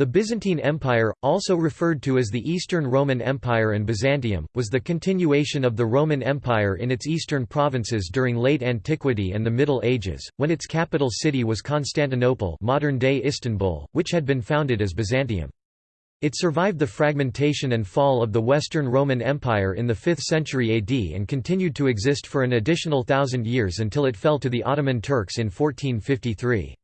The Byzantine Empire, also referred to as the Eastern Roman Empire and Byzantium, was the continuation of the Roman Empire in its eastern provinces during late antiquity and the Middle Ages, when its capital city was Constantinople modern-day Istanbul, which had been founded as Byzantium. It survived the fragmentation and fall of the Western Roman Empire in the 5th century AD and continued to exist for an additional thousand years until it fell to the Ottoman Turks in 1453.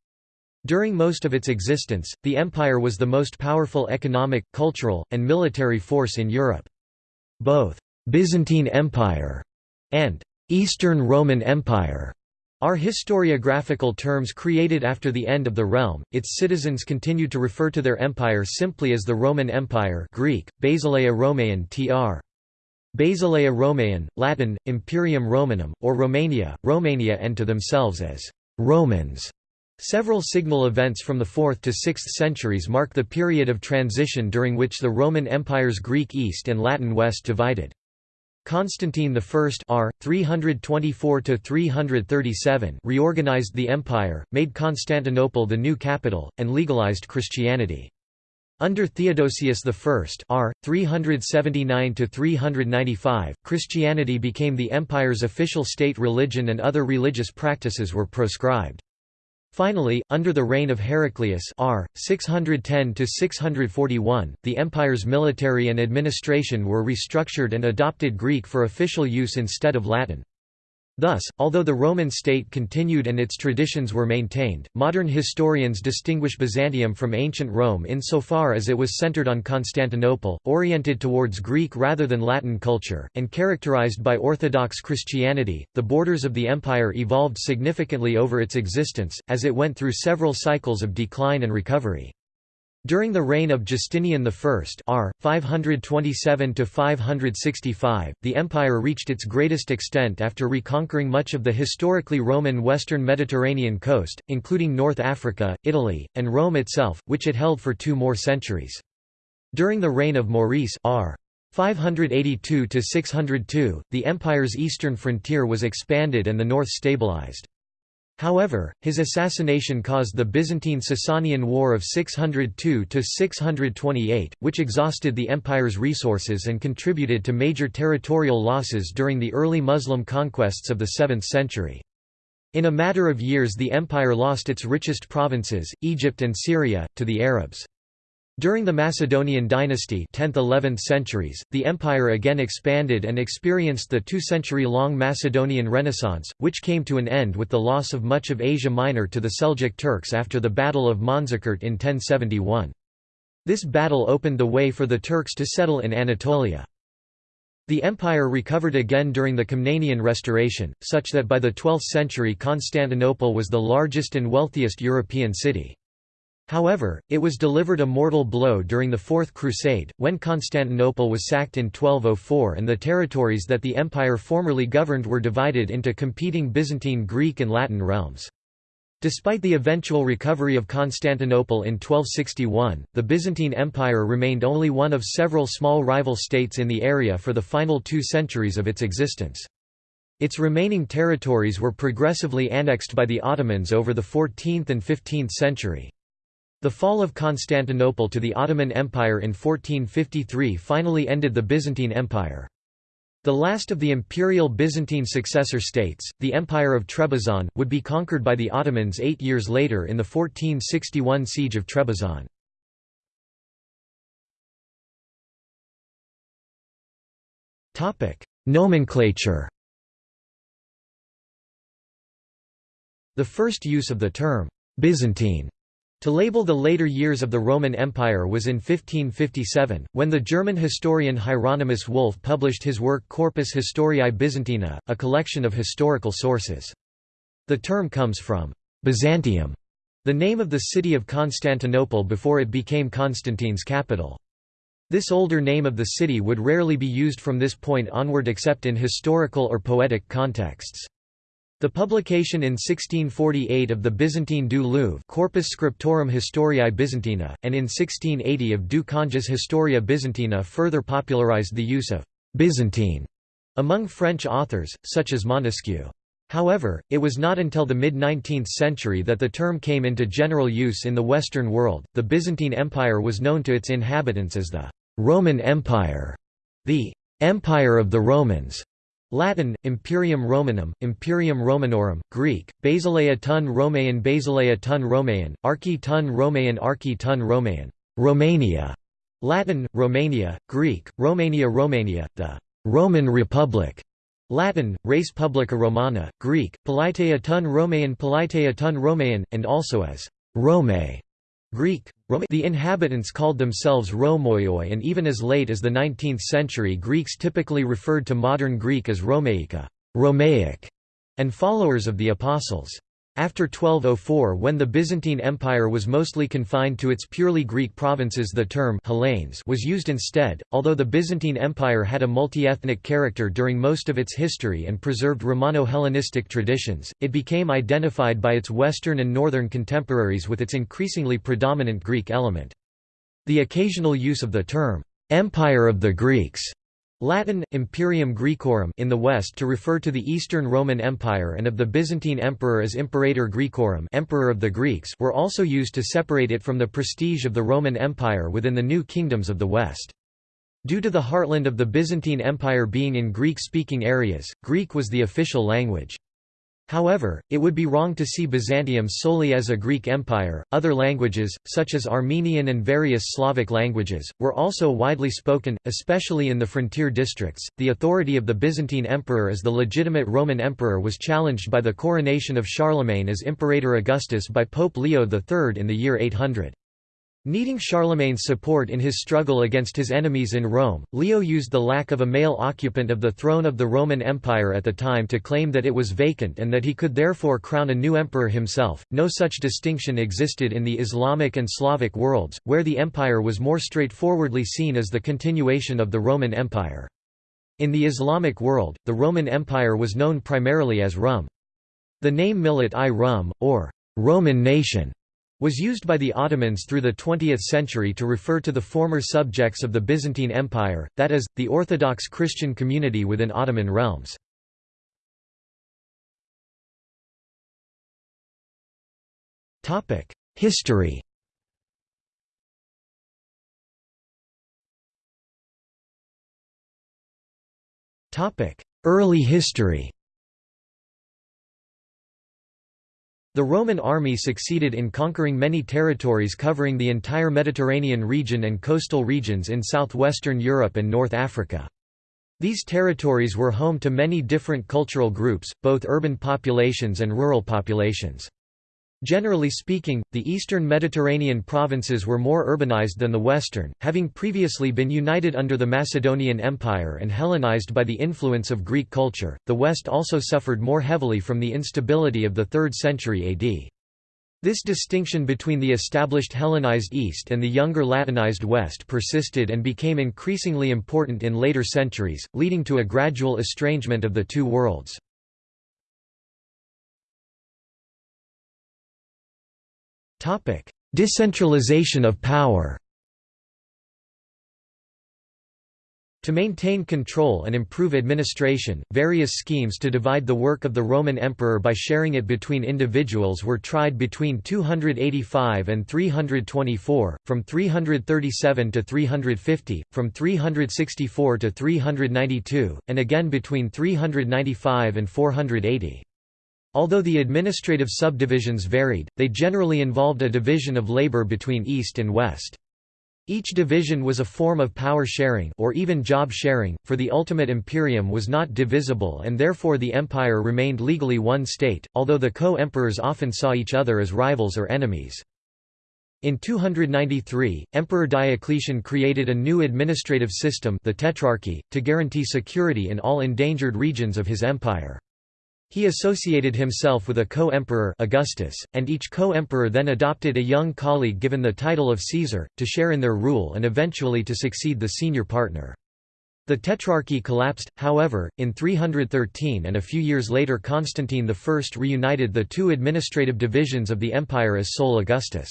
During most of its existence, the empire was the most powerful economic, cultural, and military force in Europe. Both «Byzantine Empire» and «Eastern Roman Empire» are historiographical terms created after the end of the realm. Its citizens continued to refer to their empire simply as the Roman Empire Greek, Basileia Romaean tr. Basileia Romaean, Latin, Imperium Romanum, or Romania, Romania and to themselves as «Romans». Several signal events from the 4th to 6th centuries mark the period of transition during which the Roman Empire's Greek East and Latin West divided. Constantine I r. 324 to 337 reorganized the empire, made Constantinople the new capital, and legalized Christianity. Under Theodosius I r. 379 to 395, Christianity became the empire's official state religion and other religious practices were proscribed. Finally, under the reign of Heraclius r. 610–641, the empire's military and administration were restructured and adopted Greek for official use instead of Latin. Thus, although the Roman state continued and its traditions were maintained, modern historians distinguish Byzantium from ancient Rome insofar as it was centered on Constantinople, oriented towards Greek rather than Latin culture, and characterized by Orthodox Christianity. The borders of the empire evolved significantly over its existence, as it went through several cycles of decline and recovery. During the reign of Justinian I r. 527–565, the empire reached its greatest extent after reconquering much of the historically Roman western Mediterranean coast, including North Africa, Italy, and Rome itself, which it held for two more centuries. During the reign of Maurice r. 582–602, the empire's eastern frontier was expanded and the north stabilized. However, his assassination caused the Byzantine-Sasanian War of 602–628, which exhausted the empire's resources and contributed to major territorial losses during the early Muslim conquests of the 7th century. In a matter of years the empire lost its richest provinces, Egypt and Syria, to the Arabs. During the Macedonian dynasty 10th–11th centuries, the empire again expanded and experienced the two-century-long Macedonian Renaissance, which came to an end with the loss of much of Asia Minor to the Seljuk Turks after the Battle of Manzikert in 1071. This battle opened the way for the Turks to settle in Anatolia. The empire recovered again during the Komnenian Restoration, such that by the 12th century Constantinople was the largest and wealthiest European city. However, it was delivered a mortal blow during the Fourth Crusade, when Constantinople was sacked in 1204 and the territories that the empire formerly governed were divided into competing Byzantine Greek and Latin realms. Despite the eventual recovery of Constantinople in 1261, the Byzantine Empire remained only one of several small rival states in the area for the final two centuries of its existence. Its remaining territories were progressively annexed by the Ottomans over the 14th and 15th century. The fall of Constantinople to the Ottoman Empire in 1453 finally ended the Byzantine Empire. The last of the imperial Byzantine successor states, the Empire of Trebizond, would be conquered by the Ottomans eight years later in the 1461 Siege of Trebizond. Nomenclature The first use of the term «Byzantine» To label the later years of the Roman Empire was in 1557, when the German historian Hieronymus Wolf published his work Corpus Historiae Byzantina, a collection of historical sources. The term comes from Byzantium, the name of the city of Constantinople before it became Constantine's capital. This older name of the city would rarely be used from this point onward except in historical or poetic contexts. The publication in 1648 of the Byzantine du Louvre Corpus Scriptorum Historiae Byzantina, and in 1680 of Du Cange's Historia Byzantina further popularized the use of «Byzantine» among French authors, such as Montesquieu. However, it was not until the mid 19th century that the term came into general use in the Western world. The Byzantine Empire was known to its inhabitants as the Roman Empire, the Empire of the Romans. Latin, Imperium Romanum, Imperium Romanorum, Greek, Basileia tun Romaean Basileia tun Romaean, Archi tun Romaean Archi tun Romaean, Romania, Latin, Romania, Greek, Romania Romania, the Roman Republic, Latin, Res Publica Romana, Greek, Politeia tun Romaean Politeia tun Romaean, and also as Rome. Greek, Rome. The inhabitants called themselves Romoioi and even as late as the 19th century Greeks typically referred to modern Greek as Romaika Romaic, and followers of the Apostles'. After 1204 when the Byzantine Empire was mostly confined to its purely Greek provinces the term Hellenes was used instead, although the Byzantine Empire had a multi-ethnic character during most of its history and preserved Romano-Hellenistic traditions, it became identified by its western and northern contemporaries with its increasingly predominant Greek element. The occasional use of the term, "'Empire of the Greeks' Latin, Imperium Graecorum in the West to refer to the Eastern Roman Empire and of the Byzantine Emperor as Imperator Graecorum Emperor of the Greeks were also used to separate it from the prestige of the Roman Empire within the new kingdoms of the West. Due to the heartland of the Byzantine Empire being in Greek-speaking areas, Greek was the official language. However, it would be wrong to see Byzantium solely as a Greek empire. Other languages, such as Armenian and various Slavic languages, were also widely spoken, especially in the frontier districts. The authority of the Byzantine emperor as the legitimate Roman emperor was challenged by the coronation of Charlemagne as Imperator Augustus by Pope Leo III in the year 800. Needing Charlemagne's support in his struggle against his enemies in Rome, Leo used the lack of a male occupant of the throne of the Roman Empire at the time to claim that it was vacant and that he could therefore crown a new emperor himself. No such distinction existed in the Islamic and Slavic worlds, where the empire was more straightforwardly seen as the continuation of the Roman Empire. In the Islamic world, the Roman Empire was known primarily as Rum. The name Millet-i-Rum, or Roman nation, was used by the Ottomans through the 20th century to refer to the former subjects of the Byzantine Empire, that is, the Orthodox Christian community within Ottoman realms. History Early history The Roman army succeeded in conquering many territories covering the entire Mediterranean region and coastal regions in southwestern Europe and North Africa. These territories were home to many different cultural groups, both urban populations and rural populations. Generally speaking, the eastern Mediterranean provinces were more urbanized than the western, having previously been united under the Macedonian Empire and Hellenized by the influence of Greek culture. The west also suffered more heavily from the instability of the 3rd century AD. This distinction between the established Hellenized East and the younger Latinized West persisted and became increasingly important in later centuries, leading to a gradual estrangement of the two worlds. Topic: Decentralization of power. To maintain control and improve administration, various schemes to divide the work of the Roman emperor by sharing it between individuals were tried between 285 and 324, from 337 to 350, from 364 to 392, and again between 395 and 480. Although the administrative subdivisions varied, they generally involved a division of labor between East and West. Each division was a form of power sharing or even job sharing, for the ultimate imperium was not divisible and therefore the empire remained legally one state, although the co-emperors often saw each other as rivals or enemies. In 293, Emperor Diocletian created a new administrative system the Tetrarchy, to guarantee security in all endangered regions of his empire. He associated himself with a co-emperor Augustus, and each co-emperor then adopted a young colleague given the title of Caesar, to share in their rule and eventually to succeed the senior partner. The Tetrarchy collapsed, however, in 313 and a few years later Constantine I reunited the two administrative divisions of the empire as sole Augustus.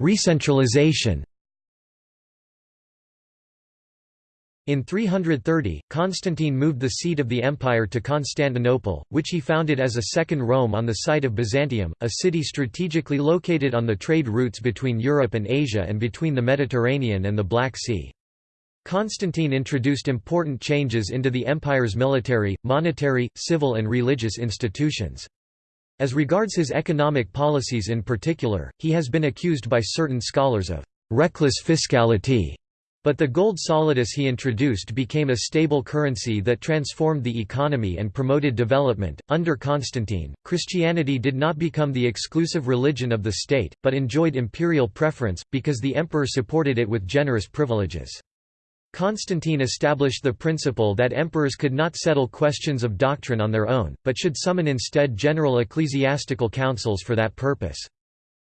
Recentralization In 330, Constantine moved the seat of the empire to Constantinople, which he founded as a second Rome on the site of Byzantium, a city strategically located on the trade routes between Europe and Asia and between the Mediterranean and the Black Sea. Constantine introduced important changes into the empire's military, monetary, civil and religious institutions. As regards his economic policies in particular, he has been accused by certain scholars of «reckless fiscality» But the gold solidus he introduced became a stable currency that transformed the economy and promoted development. Under Constantine, Christianity did not become the exclusive religion of the state, but enjoyed imperial preference, because the emperor supported it with generous privileges. Constantine established the principle that emperors could not settle questions of doctrine on their own, but should summon instead general ecclesiastical councils for that purpose.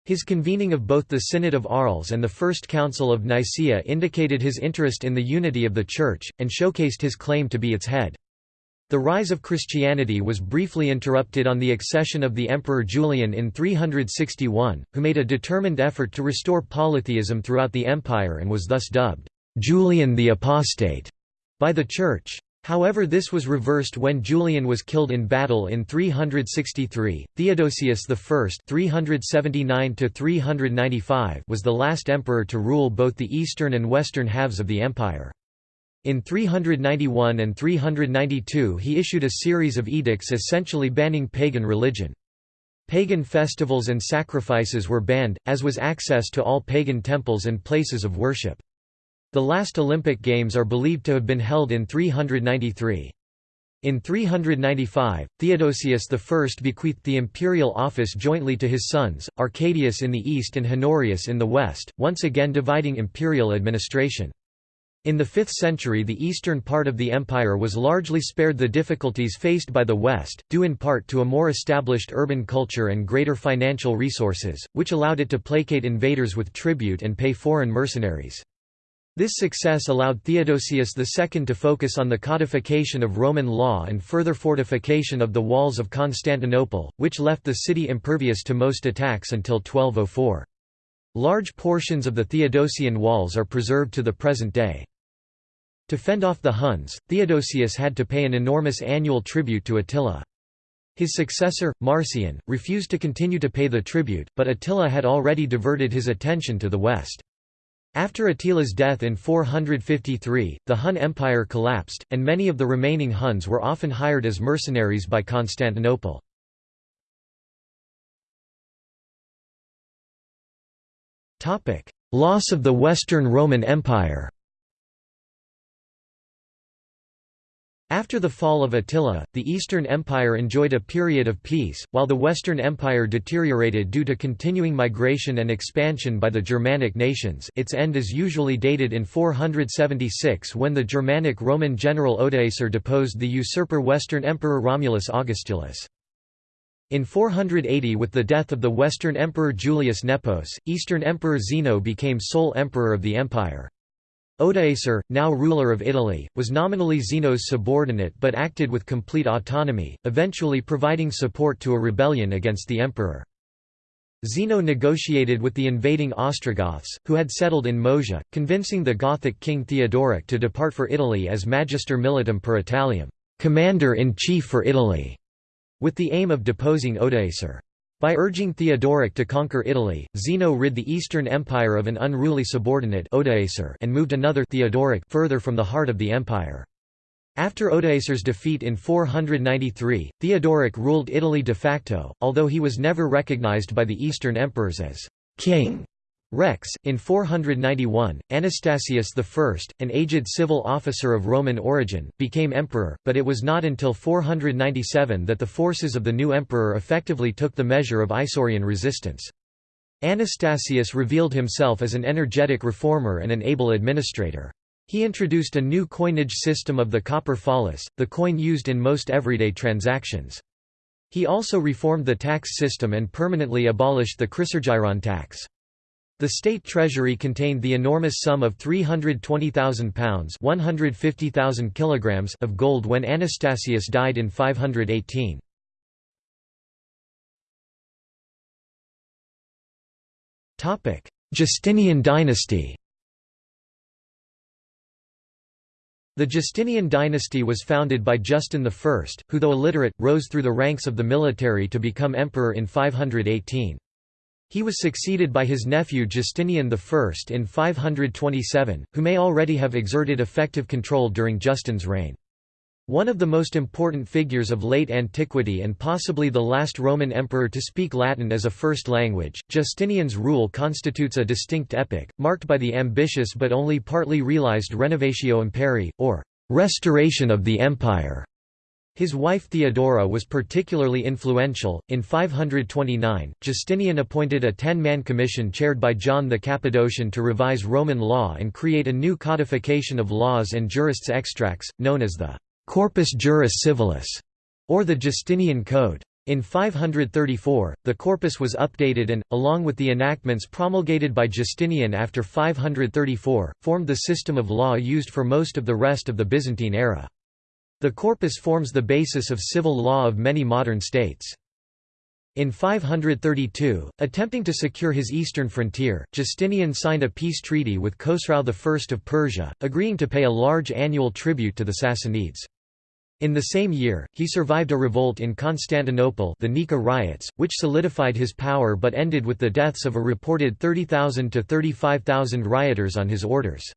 His convening of both the Synod of Arles and the First Council of Nicaea indicated his interest in the unity of the Church, and showcased his claim to be its head. The rise of Christianity was briefly interrupted on the accession of the Emperor Julian in 361, who made a determined effort to restore polytheism throughout the empire and was thus dubbed, "'Julian the Apostate' by the Church. However this was reversed when Julian was killed in battle in 363. Theodosius I (379–395) was the last emperor to rule both the eastern and western halves of the empire. In 391 and 392 he issued a series of edicts essentially banning pagan religion. Pagan festivals and sacrifices were banned, as was access to all pagan temples and places of worship. The last Olympic Games are believed to have been held in 393. In 395, Theodosius I bequeathed the imperial office jointly to his sons, Arcadius in the east and Honorius in the west, once again dividing imperial administration. In the 5th century the eastern part of the empire was largely spared the difficulties faced by the west, due in part to a more established urban culture and greater financial resources, which allowed it to placate invaders with tribute and pay foreign mercenaries. This success allowed Theodosius II to focus on the codification of Roman law and further fortification of the walls of Constantinople, which left the city impervious to most attacks until 1204. Large portions of the Theodosian walls are preserved to the present day. To fend off the Huns, Theodosius had to pay an enormous annual tribute to Attila. His successor, Marcian, refused to continue to pay the tribute, but Attila had already diverted his attention to the west. After Attila's death in 453, the Hun Empire collapsed, and many of the remaining Huns were often hired as mercenaries by Constantinople. Loss of the Western Roman Empire After the fall of Attila, the Eastern Empire enjoyed a period of peace, while the Western Empire deteriorated due to continuing migration and expansion by the Germanic nations its end is usually dated in 476 when the Germanic Roman general Odoacer deposed the usurper Western Emperor Romulus Augustulus. In 480 with the death of the Western Emperor Julius Nepos, Eastern Emperor Zeno became sole emperor of the empire. Odoacer, now ruler of Italy, was nominally Zeno's subordinate but acted with complete autonomy, eventually providing support to a rebellion against the emperor. Zeno negotiated with the invading Ostrogoths, who had settled in Moesia, convincing the Gothic king Theodoric to depart for Italy as Magister Militum per Italiam commander-in-chief for Italy", with the aim of deposing Odoacer. By urging Theodoric to conquer Italy, Zeno rid the Eastern Empire of an unruly subordinate and moved another Theodoric further from the heart of the empire. After Odoacer's defeat in 493, Theodoric ruled Italy de facto, although he was never recognized by the Eastern emperors as king. Rex, in 491, Anastasius I, an aged civil officer of Roman origin, became emperor, but it was not until 497 that the forces of the new emperor effectively took the measure of Isaurian resistance. Anastasius revealed himself as an energetic reformer and an able administrator. He introduced a new coinage system of the copper follis, the coin used in most everyday transactions. He also reformed the tax system and permanently abolished the chrysargyron tax. The state treasury contained the enormous sum of £320,000 150,000 kilograms of gold when Anastasius died in 518. Justinian dynasty The Justinian dynasty was founded by Justin I, who though illiterate, rose through the ranks of the military to become emperor in 518. He was succeeded by his nephew Justinian I in 527, who may already have exerted effective control during Justin's reign. One of the most important figures of late antiquity and possibly the last Roman emperor to speak Latin as a first language, Justinian's rule constitutes a distinct epoch, marked by the ambitious but only partly realized Renovatio Imperii, or restoration of the empire. His wife Theodora was particularly influential. In 529, Justinian appointed a ten man commission chaired by John the Cappadocian to revise Roman law and create a new codification of laws and jurists extracts, known as the Corpus Juris Civilis, or the Justinian Code. In 534, the corpus was updated and, along with the enactments promulgated by Justinian after 534, formed the system of law used for most of the rest of the Byzantine era. The corpus forms the basis of civil law of many modern states. In 532, attempting to secure his eastern frontier, Justinian signed a peace treaty with Khosrau I of Persia, agreeing to pay a large annual tribute to the Sassanids. In the same year, he survived a revolt in Constantinople the Nika riots, which solidified his power but ended with the deaths of a reported 30,000 to 35,000 rioters on his orders.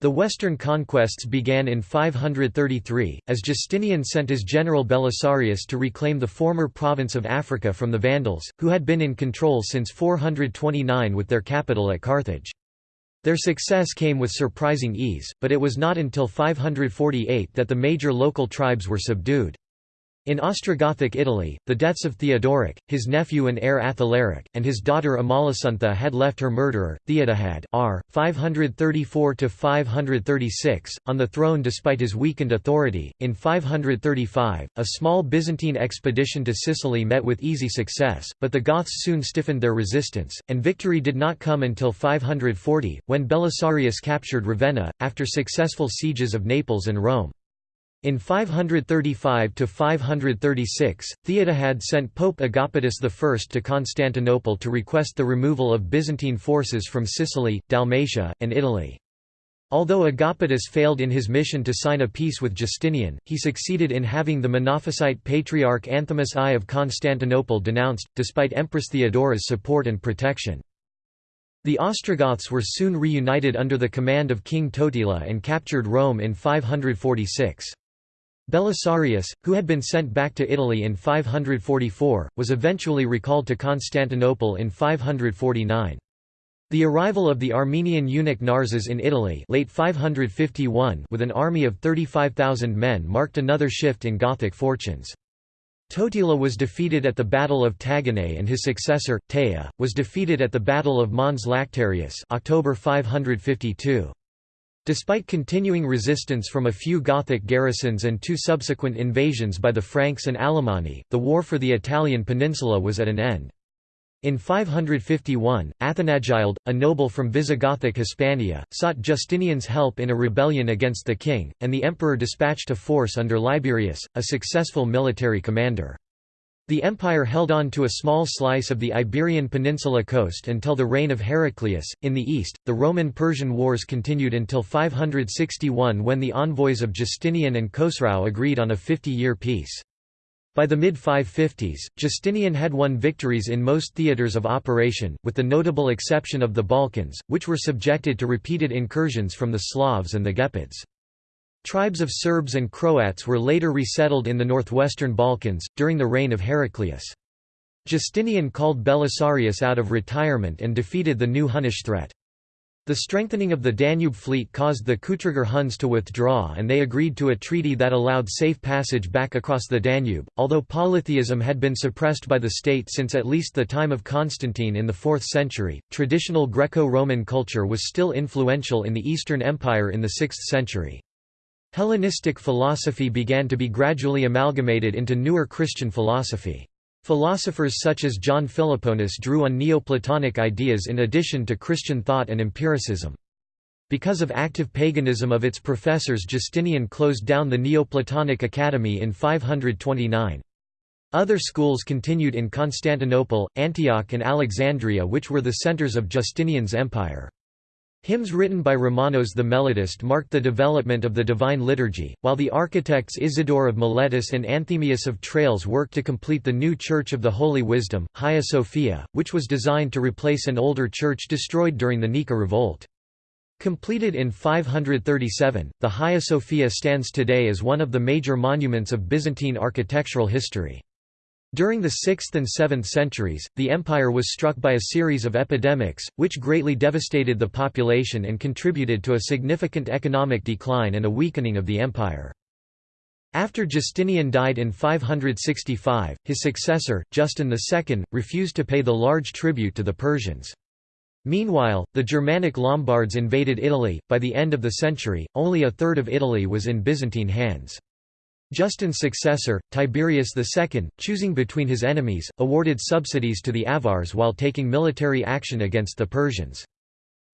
The western conquests began in 533, as Justinian sent his general Belisarius to reclaim the former province of Africa from the Vandals, who had been in control since 429 with their capital at Carthage. Their success came with surprising ease, but it was not until 548 that the major local tribes were subdued. In Ostrogothic Italy, the deaths of Theodoric, his nephew and heir Athalaric, and his daughter Amalasuntha had left her murderer, Theodahad r. 534–536, on the throne despite his weakened authority. In 535, a small Byzantine expedition to Sicily met with easy success, but the Goths soon stiffened their resistance, and victory did not come until 540, when Belisarius captured Ravenna, after successful sieges of Naples and Rome. In 535–536, Theodahad sent Pope Agapitus I to Constantinople to request the removal of Byzantine forces from Sicily, Dalmatia, and Italy. Although Agapitus failed in his mission to sign a peace with Justinian, he succeeded in having the Monophysite Patriarch Anthimus I of Constantinople denounced, despite Empress Theodora's support and protection. The Ostrogoths were soon reunited under the command of King Totila and captured Rome in 546. Belisarius, who had been sent back to Italy in 544, was eventually recalled to Constantinople in 549. The arrival of the Armenian eunuch Narses in Italy late 551 with an army of 35,000 men marked another shift in Gothic fortunes. Totila was defeated at the Battle of Taginae and his successor, Teia, was defeated at the Battle of Mons Lactarius October 552. Despite continuing resistance from a few Gothic garrisons and two subsequent invasions by the Franks and Alemanni, the war for the Italian peninsula was at an end. In 551, Athanagild, a noble from Visigothic Hispania, sought Justinian's help in a rebellion against the king, and the emperor dispatched a force under Liberius, a successful military commander. The empire held on to a small slice of the Iberian Peninsula coast until the reign of Heraclius. In the east, the Roman Persian Wars continued until 561 when the envoys of Justinian and Khosrau agreed on a 50 year peace. By the mid-550s, Justinian had won victories in most theatres of operation, with the notable exception of the Balkans, which were subjected to repeated incursions from the Slavs and the Gepids. Tribes of Serbs and Croats were later resettled in the northwestern Balkans, during the reign of Heraclius. Justinian called Belisarius out of retirement and defeated the new Hunnish threat. The strengthening of the Danube fleet caused the Kutrigur Huns to withdraw and they agreed to a treaty that allowed safe passage back across the Danube. Although polytheism had been suppressed by the state since at least the time of Constantine in the 4th century, traditional Greco-Roman culture was still influential in the Eastern Empire in the 6th century. Hellenistic philosophy began to be gradually amalgamated into newer Christian philosophy. Philosophers such as John Philoponus drew on Neoplatonic ideas in addition to Christian thought and empiricism. Because of active paganism of its professors Justinian closed down the Neoplatonic Academy in 529. Other schools continued in Constantinople, Antioch and Alexandria which were the centers of Justinian's empire. Hymns written by Romanos the Melodist marked the development of the Divine Liturgy, while the architects Isidore of Miletus and Anthemius of Tralles worked to complete the new Church of the Holy Wisdom, Hagia Sophia, which was designed to replace an older church destroyed during the Nika revolt. Completed in 537, the Hagia Sophia stands today as one of the major monuments of Byzantine architectural history. During the 6th and 7th centuries, the empire was struck by a series of epidemics, which greatly devastated the population and contributed to a significant economic decline and a weakening of the empire. After Justinian died in 565, his successor, Justin II, refused to pay the large tribute to the Persians. Meanwhile, the Germanic Lombards invaded Italy. By the end of the century, only a third of Italy was in Byzantine hands. Justin's successor, Tiberius II, choosing between his enemies, awarded subsidies to the Avars while taking military action against the Persians.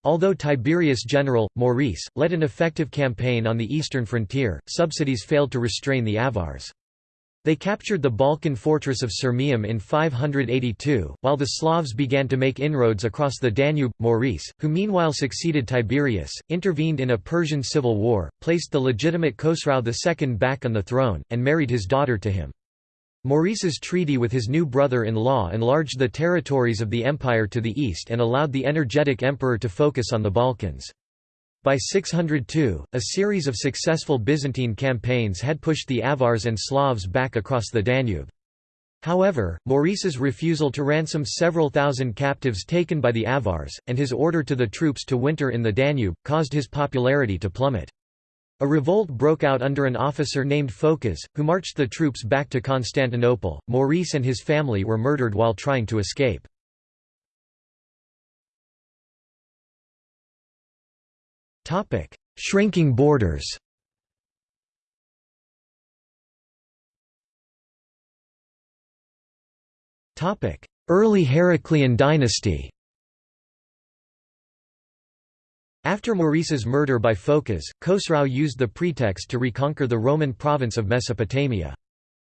Although Tiberius' general, Maurice, led an effective campaign on the eastern frontier, subsidies failed to restrain the Avars. They captured the Balkan fortress of Sirmium in 582, while the Slavs began to make inroads across the Danube. Maurice, who meanwhile succeeded Tiberius, intervened in a Persian civil war, placed the legitimate Khosrau II back on the throne, and married his daughter to him. Maurice's treaty with his new brother-in-law enlarged the territories of the empire to the east and allowed the energetic emperor to focus on the Balkans. By 602, a series of successful Byzantine campaigns had pushed the Avars and Slavs back across the Danube. However, Maurice's refusal to ransom several thousand captives taken by the Avars, and his order to the troops to winter in the Danube, caused his popularity to plummet. A revolt broke out under an officer named Phocas, who marched the troops back to Constantinople. Maurice and his family were murdered while trying to escape. Topic: Shrinking borders. Topic: Early Heraclean dynasty. After Maurice's murder by Phocas, Khosrau used the pretext to reconquer the Roman province of Mesopotamia.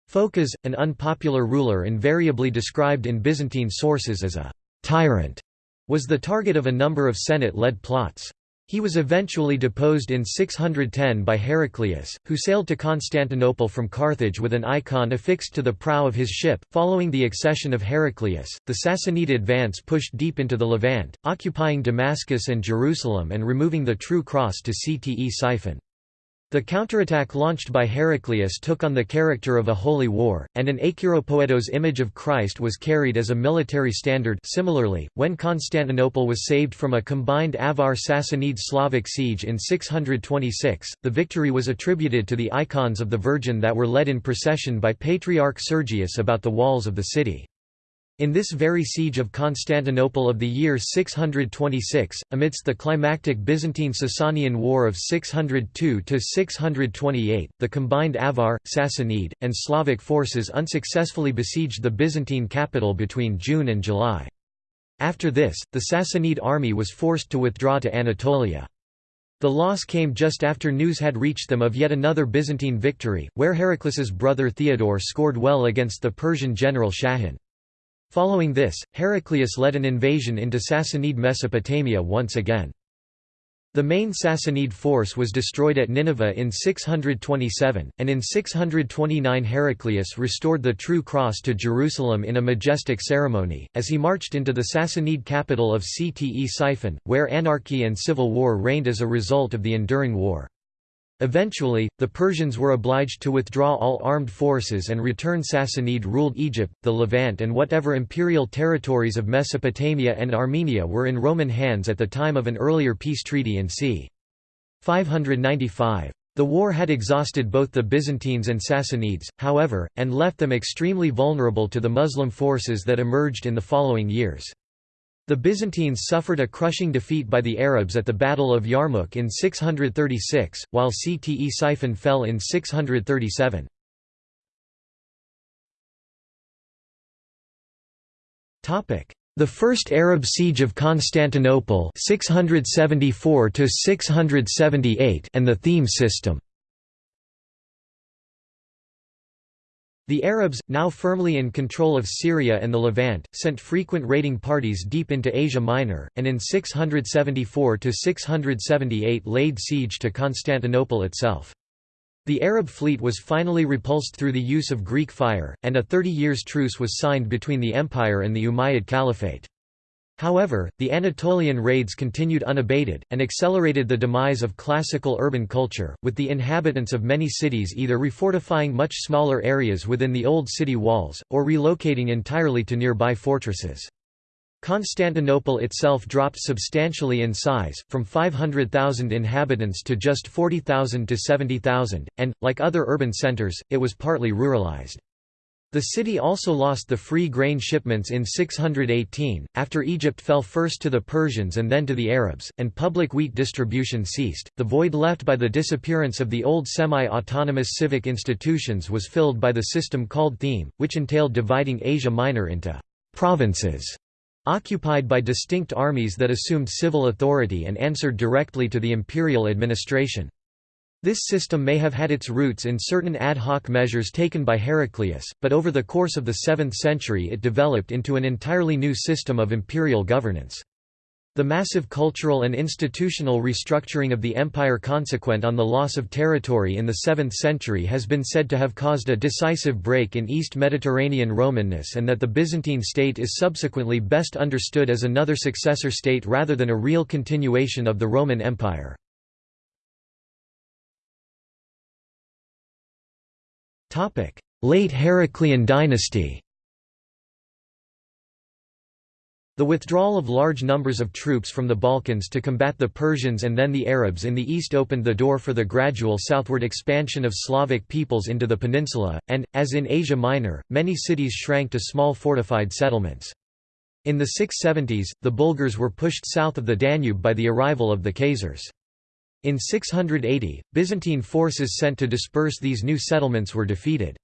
Phocas, an unpopular ruler invariably described in Byzantine sources as a «tyrant», was the target of a number of Senate-led plots. He was eventually deposed in 610 by Heraclius, who sailed to Constantinople from Carthage with an icon affixed to the prow of his ship. Following the accession of Heraclius, the Sassanid advance pushed deep into the Levant, occupying Damascus and Jerusalem and removing the true cross to Ctesiphon. The counterattack launched by Heraclius took on the character of a holy war, and an Acheiropoietos image of Christ was carried as a military standard similarly, when Constantinople was saved from a combined Avar-Sassanid Slavic siege in 626, the victory was attributed to the icons of the Virgin that were led in procession by Patriarch Sergius about the walls of the city. In this very siege of Constantinople of the year 626, amidst the climactic Byzantine-Sasanian War of 602–628, the combined Avar, Sassanid, and Slavic forces unsuccessfully besieged the Byzantine capital between June and July. After this, the Sassanid army was forced to withdraw to Anatolia. The loss came just after news had reached them of yet another Byzantine victory, where Heraclius's brother Theodore scored well against the Persian general Shahin. Following this, Heraclius led an invasion into Sassanid Mesopotamia once again. The main Sassanid force was destroyed at Nineveh in 627, and in 629 Heraclius restored the true cross to Jerusalem in a majestic ceremony, as he marched into the Sassanid capital of Ctesiphon, where anarchy and civil war reigned as a result of the enduring war. Eventually, the Persians were obliged to withdraw all armed forces and return Sassanid-ruled Egypt, the Levant and whatever imperial territories of Mesopotamia and Armenia were in Roman hands at the time of an earlier peace treaty in c. 595. The war had exhausted both the Byzantines and Sassanids, however, and left them extremely vulnerable to the Muslim forces that emerged in the following years. The Byzantines suffered a crushing defeat by the Arabs at the Battle of Yarmouk in 636, while Ctesiphon fell in 637. The First Arab Siege of Constantinople 674 and the theme system The Arabs, now firmly in control of Syria and the Levant, sent frequent raiding parties deep into Asia Minor, and in 674–678 laid siege to Constantinople itself. The Arab fleet was finally repulsed through the use of Greek fire, and a 30 years truce was signed between the empire and the Umayyad Caliphate. However, the Anatolian raids continued unabated, and accelerated the demise of classical urban culture, with the inhabitants of many cities either refortifying much smaller areas within the old city walls, or relocating entirely to nearby fortresses. Constantinople itself dropped substantially in size, from 500,000 inhabitants to just 40,000 to 70,000, and, like other urban centers, it was partly ruralized. The city also lost the free grain shipments in 618, after Egypt fell first to the Persians and then to the Arabs, and public wheat distribution ceased. The void left by the disappearance of the old semi autonomous civic institutions was filled by the system called theme, which entailed dividing Asia Minor into provinces occupied by distinct armies that assumed civil authority and answered directly to the imperial administration. This system may have had its roots in certain ad hoc measures taken by Heraclius, but over the course of the 7th century it developed into an entirely new system of imperial governance. The massive cultural and institutional restructuring of the empire consequent on the loss of territory in the 7th century has been said to have caused a decisive break in East Mediterranean Romanness and that the Byzantine state is subsequently best understood as another successor state rather than a real continuation of the Roman Empire. Late Heraclean dynasty The withdrawal of large numbers of troops from the Balkans to combat the Persians and then the Arabs in the east opened the door for the gradual southward expansion of Slavic peoples into the peninsula, and, as in Asia Minor, many cities shrank to small fortified settlements. In the 670s, the Bulgars were pushed south of the Danube by the arrival of the Khazars. In 680, Byzantine forces sent to disperse these new settlements were defeated.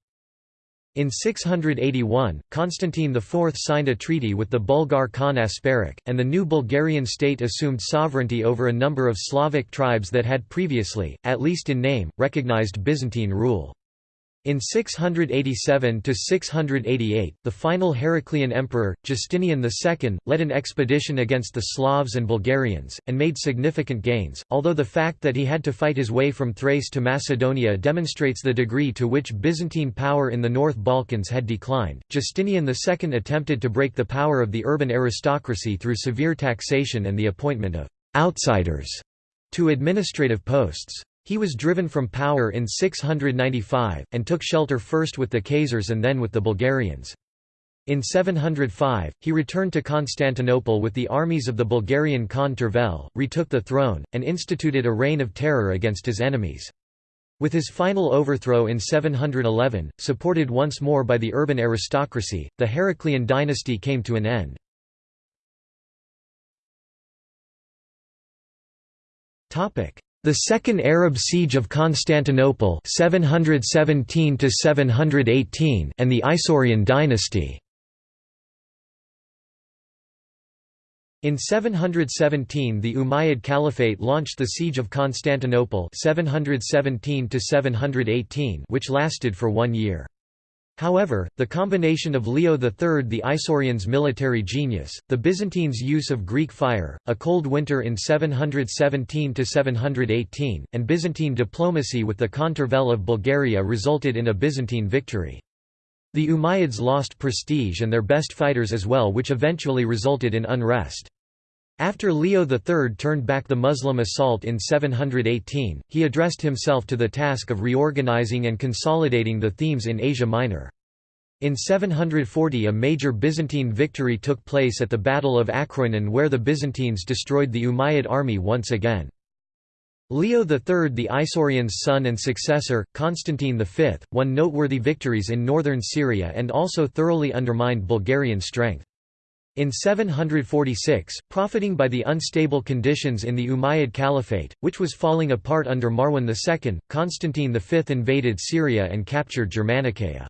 In 681, Constantine IV signed a treaty with the Bulgar Khan Asparuch, and the new Bulgarian state assumed sovereignty over a number of Slavic tribes that had previously, at least in name, recognized Byzantine rule. In 687–688, the final Heraclean emperor, Justinian II, led an expedition against the Slavs and Bulgarians, and made significant gains, although the fact that he had to fight his way from Thrace to Macedonia demonstrates the degree to which Byzantine power in the North Balkans had declined. Justinian II attempted to break the power of the urban aristocracy through severe taxation and the appointment of outsiders to administrative posts. He was driven from power in 695, and took shelter first with the Khazars and then with the Bulgarians. In 705, he returned to Constantinople with the armies of the Bulgarian Khan Tervel, retook the throne, and instituted a reign of terror against his enemies. With his final overthrow in 711, supported once more by the urban aristocracy, the Heraclean dynasty came to an end. The Second Arab Siege of Constantinople 717 and the Isaurian dynasty In 717 the Umayyad Caliphate launched the Siege of Constantinople 717 which lasted for one year. However, the combination of Leo III the Isaurians' military genius, the Byzantines' use of Greek fire, a cold winter in 717–718, and Byzantine diplomacy with the Khan Tervel of Bulgaria resulted in a Byzantine victory. The Umayyads lost prestige and their best fighters as well which eventually resulted in unrest. After Leo III turned back the Muslim assault in 718, he addressed himself to the task of reorganizing and consolidating the themes in Asia Minor. In 740 a major Byzantine victory took place at the Battle of Akroinon where the Byzantines destroyed the Umayyad army once again. Leo III the Isaurian's son and successor, Constantine V, won noteworthy victories in northern Syria and also thoroughly undermined Bulgarian strength. In 746, profiting by the unstable conditions in the Umayyad Caliphate, which was falling apart under Marwan II, Constantine V invaded Syria and captured Germanicaea.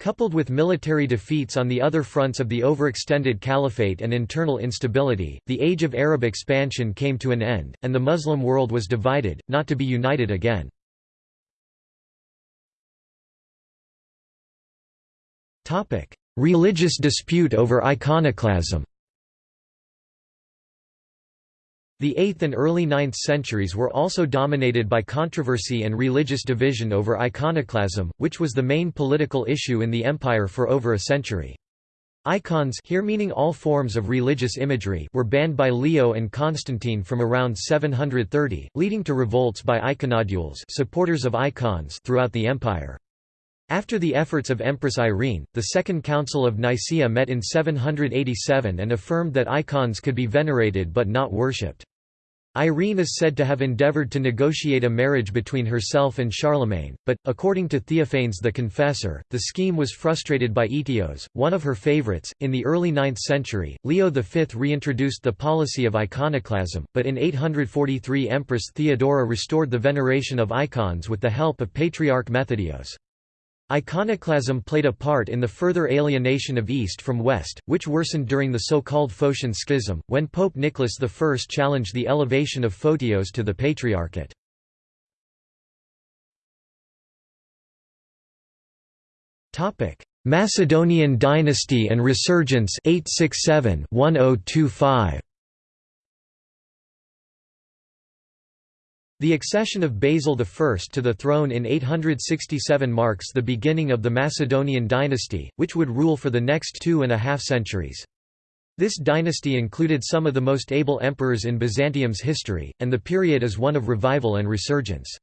Coupled with military defeats on the other fronts of the overextended caliphate and internal instability, the age of Arab expansion came to an end, and the Muslim world was divided, not to be united again. Religious dispute over iconoclasm The 8th and early 9th centuries were also dominated by controversy and religious division over iconoclasm, which was the main political issue in the empire for over a century. Icons here meaning all forms of religious imagery were banned by Leo and Constantine from around 730, leading to revolts by iconodules supporters of icons throughout the empire. After the efforts of Empress Irene, the Second Council of Nicaea met in 787 and affirmed that icons could be venerated but not worshipped. Irene is said to have endeavored to negotiate a marriage between herself and Charlemagne, but, according to Theophanes the Confessor, the scheme was frustrated by Aetios, one of her favorites. In the early 9th century, Leo V reintroduced the policy of iconoclasm, but in 843 Empress Theodora restored the veneration of icons with the help of Patriarch Methodios. Iconoclasm played a part in the further alienation of East from West, which worsened during the so-called Photian Schism, when Pope Nicholas I challenged the elevation of Photios to the Patriarchate. Macedonian dynasty and resurgence 867 1025 The accession of Basil I to the throne in 867 marks the beginning of the Macedonian dynasty, which would rule for the next two and a half centuries. This dynasty included some of the most able emperors in Byzantium's history, and the period is one of revival and resurgence.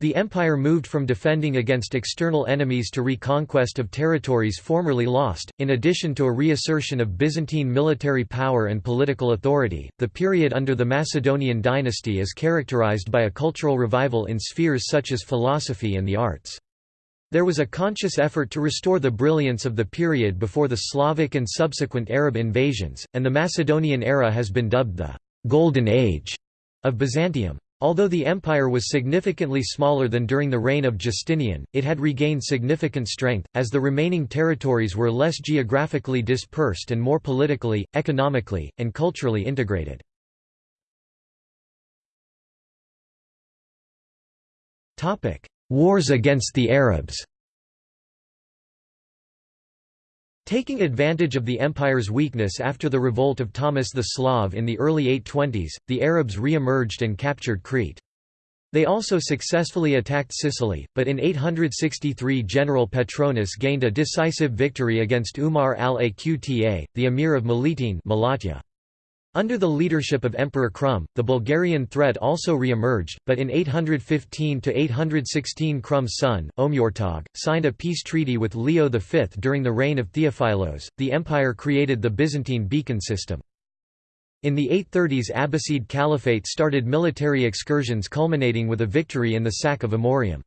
The empire moved from defending against external enemies to reconquest of territories formerly lost, in addition to a reassertion of Byzantine military power and political authority. The period under the Macedonian dynasty is characterized by a cultural revival in spheres such as philosophy and the arts. There was a conscious effort to restore the brilliance of the period before the Slavic and subsequent Arab invasions, and the Macedonian era has been dubbed the Golden Age of Byzantium. Although the empire was significantly smaller than during the reign of Justinian, it had regained significant strength, as the remaining territories were less geographically dispersed and more politically, economically, and culturally integrated. Wars against the Arabs Taking advantage of the empire's weakness after the revolt of Thomas the Slav in the early 820s, the Arabs re-emerged and captured Crete. They also successfully attacked Sicily, but in 863 General Petronas gained a decisive victory against Umar al-Aqta, the emir of Melitene Malatya. Under the leadership of Emperor Krum, the Bulgarian threat also re-emerged, but in 815–816 Krum's son, Omurtag, signed a peace treaty with Leo V during the reign of Theophilos. The empire created the Byzantine beacon system. In the 830s Abbasid Caliphate started military excursions culminating with a victory in the sack of Amorium.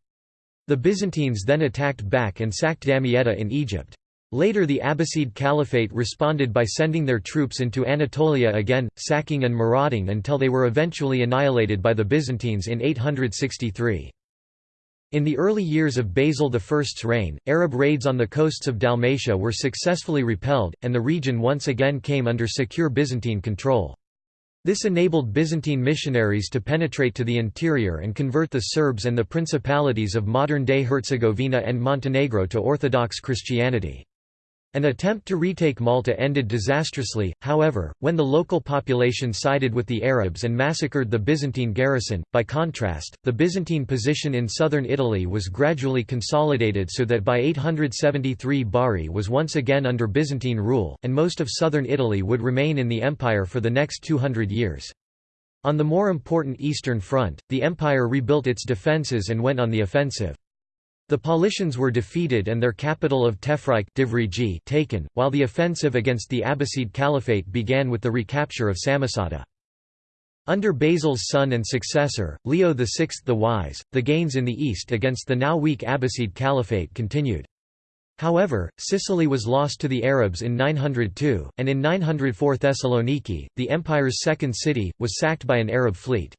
The Byzantines then attacked back and sacked Damietta in Egypt. Later the Abbasid Caliphate responded by sending their troops into Anatolia again, sacking and marauding until they were eventually annihilated by the Byzantines in 863. In the early years of Basil I's reign, Arab raids on the coasts of Dalmatia were successfully repelled, and the region once again came under secure Byzantine control. This enabled Byzantine missionaries to penetrate to the interior and convert the Serbs and the principalities of modern-day Herzegovina and Montenegro to Orthodox Christianity. An attempt to retake Malta ended disastrously, however, when the local population sided with the Arabs and massacred the Byzantine garrison. By contrast, the Byzantine position in southern Italy was gradually consolidated so that by 873 Bari was once again under Byzantine rule, and most of southern Italy would remain in the empire for the next 200 years. On the more important eastern front, the empire rebuilt its defences and went on the offensive. The Paulicians were defeated and their capital of Tefrike taken, while the offensive against the Abbasid Caliphate began with the recapture of Samosata. Under Basil's son and successor, Leo VI the Wise, the gains in the east against the now weak Abbasid Caliphate continued. However, Sicily was lost to the Arabs in 902, and in 904 Thessaloniki, the empire's second city, was sacked by an Arab fleet.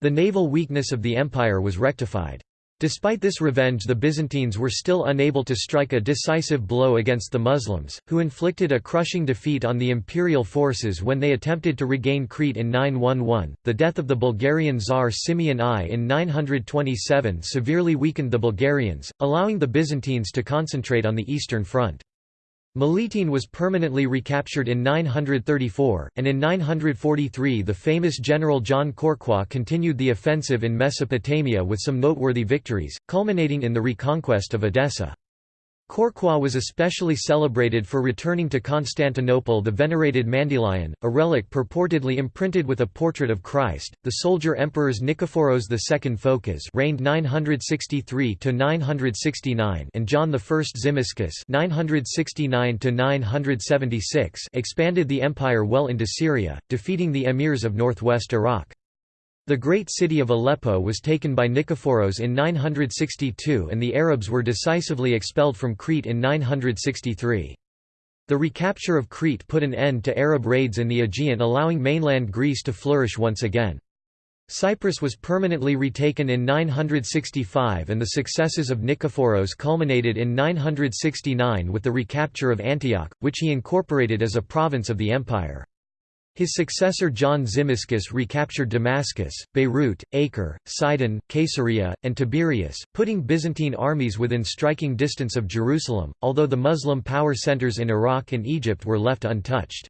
The naval weakness of the empire was rectified. Despite this revenge the Byzantines were still unable to strike a decisive blow against the Muslims, who inflicted a crushing defeat on the imperial forces when they attempted to regain Crete in 911. The death of the Bulgarian Tsar Simeon I in 927 severely weakened the Bulgarians, allowing the Byzantines to concentrate on the eastern front. Miletus was permanently recaptured in 934, and in 943 the famous general John Kourkouas continued the offensive in Mesopotamia with some noteworthy victories, culminating in the reconquest of Edessa. Kourkouas was especially celebrated for returning to Constantinople the venerated Mandylion, a relic purportedly imprinted with a portrait of Christ. The soldier emperors Nikephoros II Phocas reigned 963 to 969 and John I Tzimiskes 969 to 976 expanded the empire well into Syria, defeating the emirs of northwest Iraq. The great city of Aleppo was taken by Nikephoros in 962 and the Arabs were decisively expelled from Crete in 963. The recapture of Crete put an end to Arab raids in the Aegean allowing mainland Greece to flourish once again. Cyprus was permanently retaken in 965 and the successes of Nikephoros culminated in 969 with the recapture of Antioch, which he incorporated as a province of the empire. His successor John Tzimiskes recaptured Damascus, Beirut, Acre, Sidon, Caesarea, and Tiberias, putting Byzantine armies within striking distance of Jerusalem, although the Muslim power centers in Iraq and Egypt were left untouched.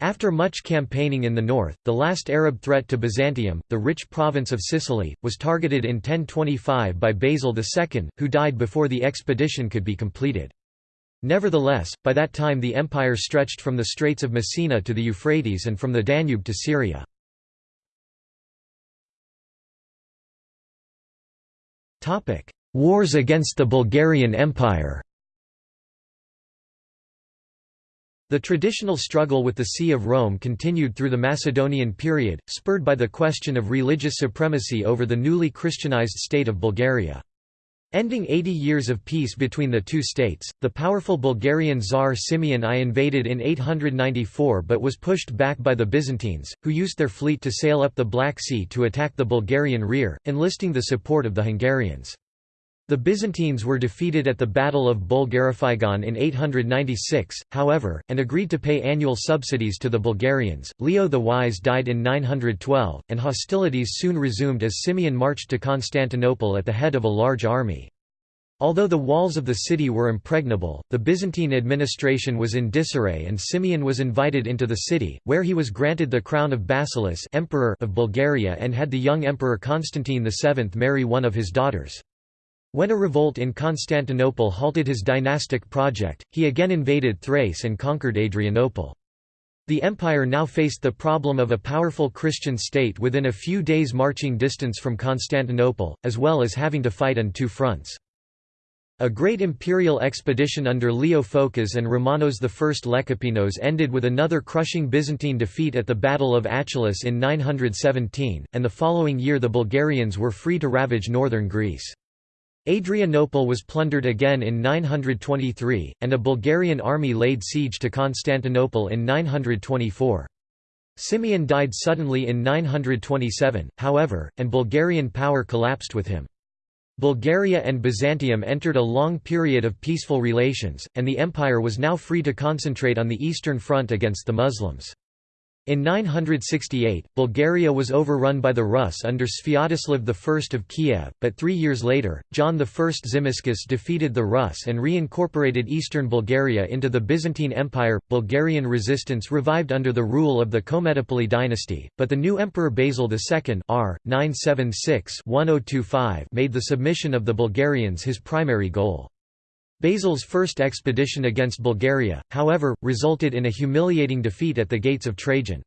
After much campaigning in the north, the last Arab threat to Byzantium, the rich province of Sicily, was targeted in 1025 by Basil II, who died before the expedition could be completed. Nevertheless, by that time the empire stretched from the Straits of Messina to the Euphrates and from the Danube to Syria. Wars against the Bulgarian Empire The traditional struggle with the See of Rome continued through the Macedonian period, spurred by the question of religious supremacy over the newly Christianized state of Bulgaria. Ending 80 years of peace between the two states, the powerful Bulgarian Tsar Simeon I invaded in 894 but was pushed back by the Byzantines, who used their fleet to sail up the Black Sea to attack the Bulgarian rear, enlisting the support of the Hungarians. The Byzantines were defeated at the Battle of Bulgariphygon in 896, however, and agreed to pay annual subsidies to the Bulgarians. Leo the Wise died in 912, and hostilities soon resumed as Simeon marched to Constantinople at the head of a large army. Although the walls of the city were impregnable, the Byzantine administration was in disarray and Simeon was invited into the city, where he was granted the crown of Basileus Emperor of Bulgaria and had the young Emperor Constantine VII marry one of his daughters. When a revolt in Constantinople halted his dynastic project, he again invaded Thrace and conquered Adrianople. The empire now faced the problem of a powerful Christian state within a few days' marching distance from Constantinople, as well as having to fight on two fronts. A great imperial expedition under Leo Phocas and Romanos I Lekapenos ended with another crushing Byzantine defeat at the Battle of Achelous in 917, and the following year the Bulgarians were free to ravage northern Greece. Adrianople was plundered again in 923, and a Bulgarian army laid siege to Constantinople in 924. Simeon died suddenly in 927, however, and Bulgarian power collapsed with him. Bulgaria and Byzantium entered a long period of peaceful relations, and the empire was now free to concentrate on the Eastern Front against the Muslims. In 968, Bulgaria was overrun by the Rus under Sviatoslav I of Kiev, but three years later, John I Tzimiskes defeated the Rus and reincorporated eastern Bulgaria into the Byzantine Empire. Bulgarian resistance revived under the rule of the Kometopoli dynasty, but the new Emperor Basil II R. 976 made the submission of the Bulgarians his primary goal. Basil's first expedition against Bulgaria, however, resulted in a humiliating defeat at the gates of Trajan.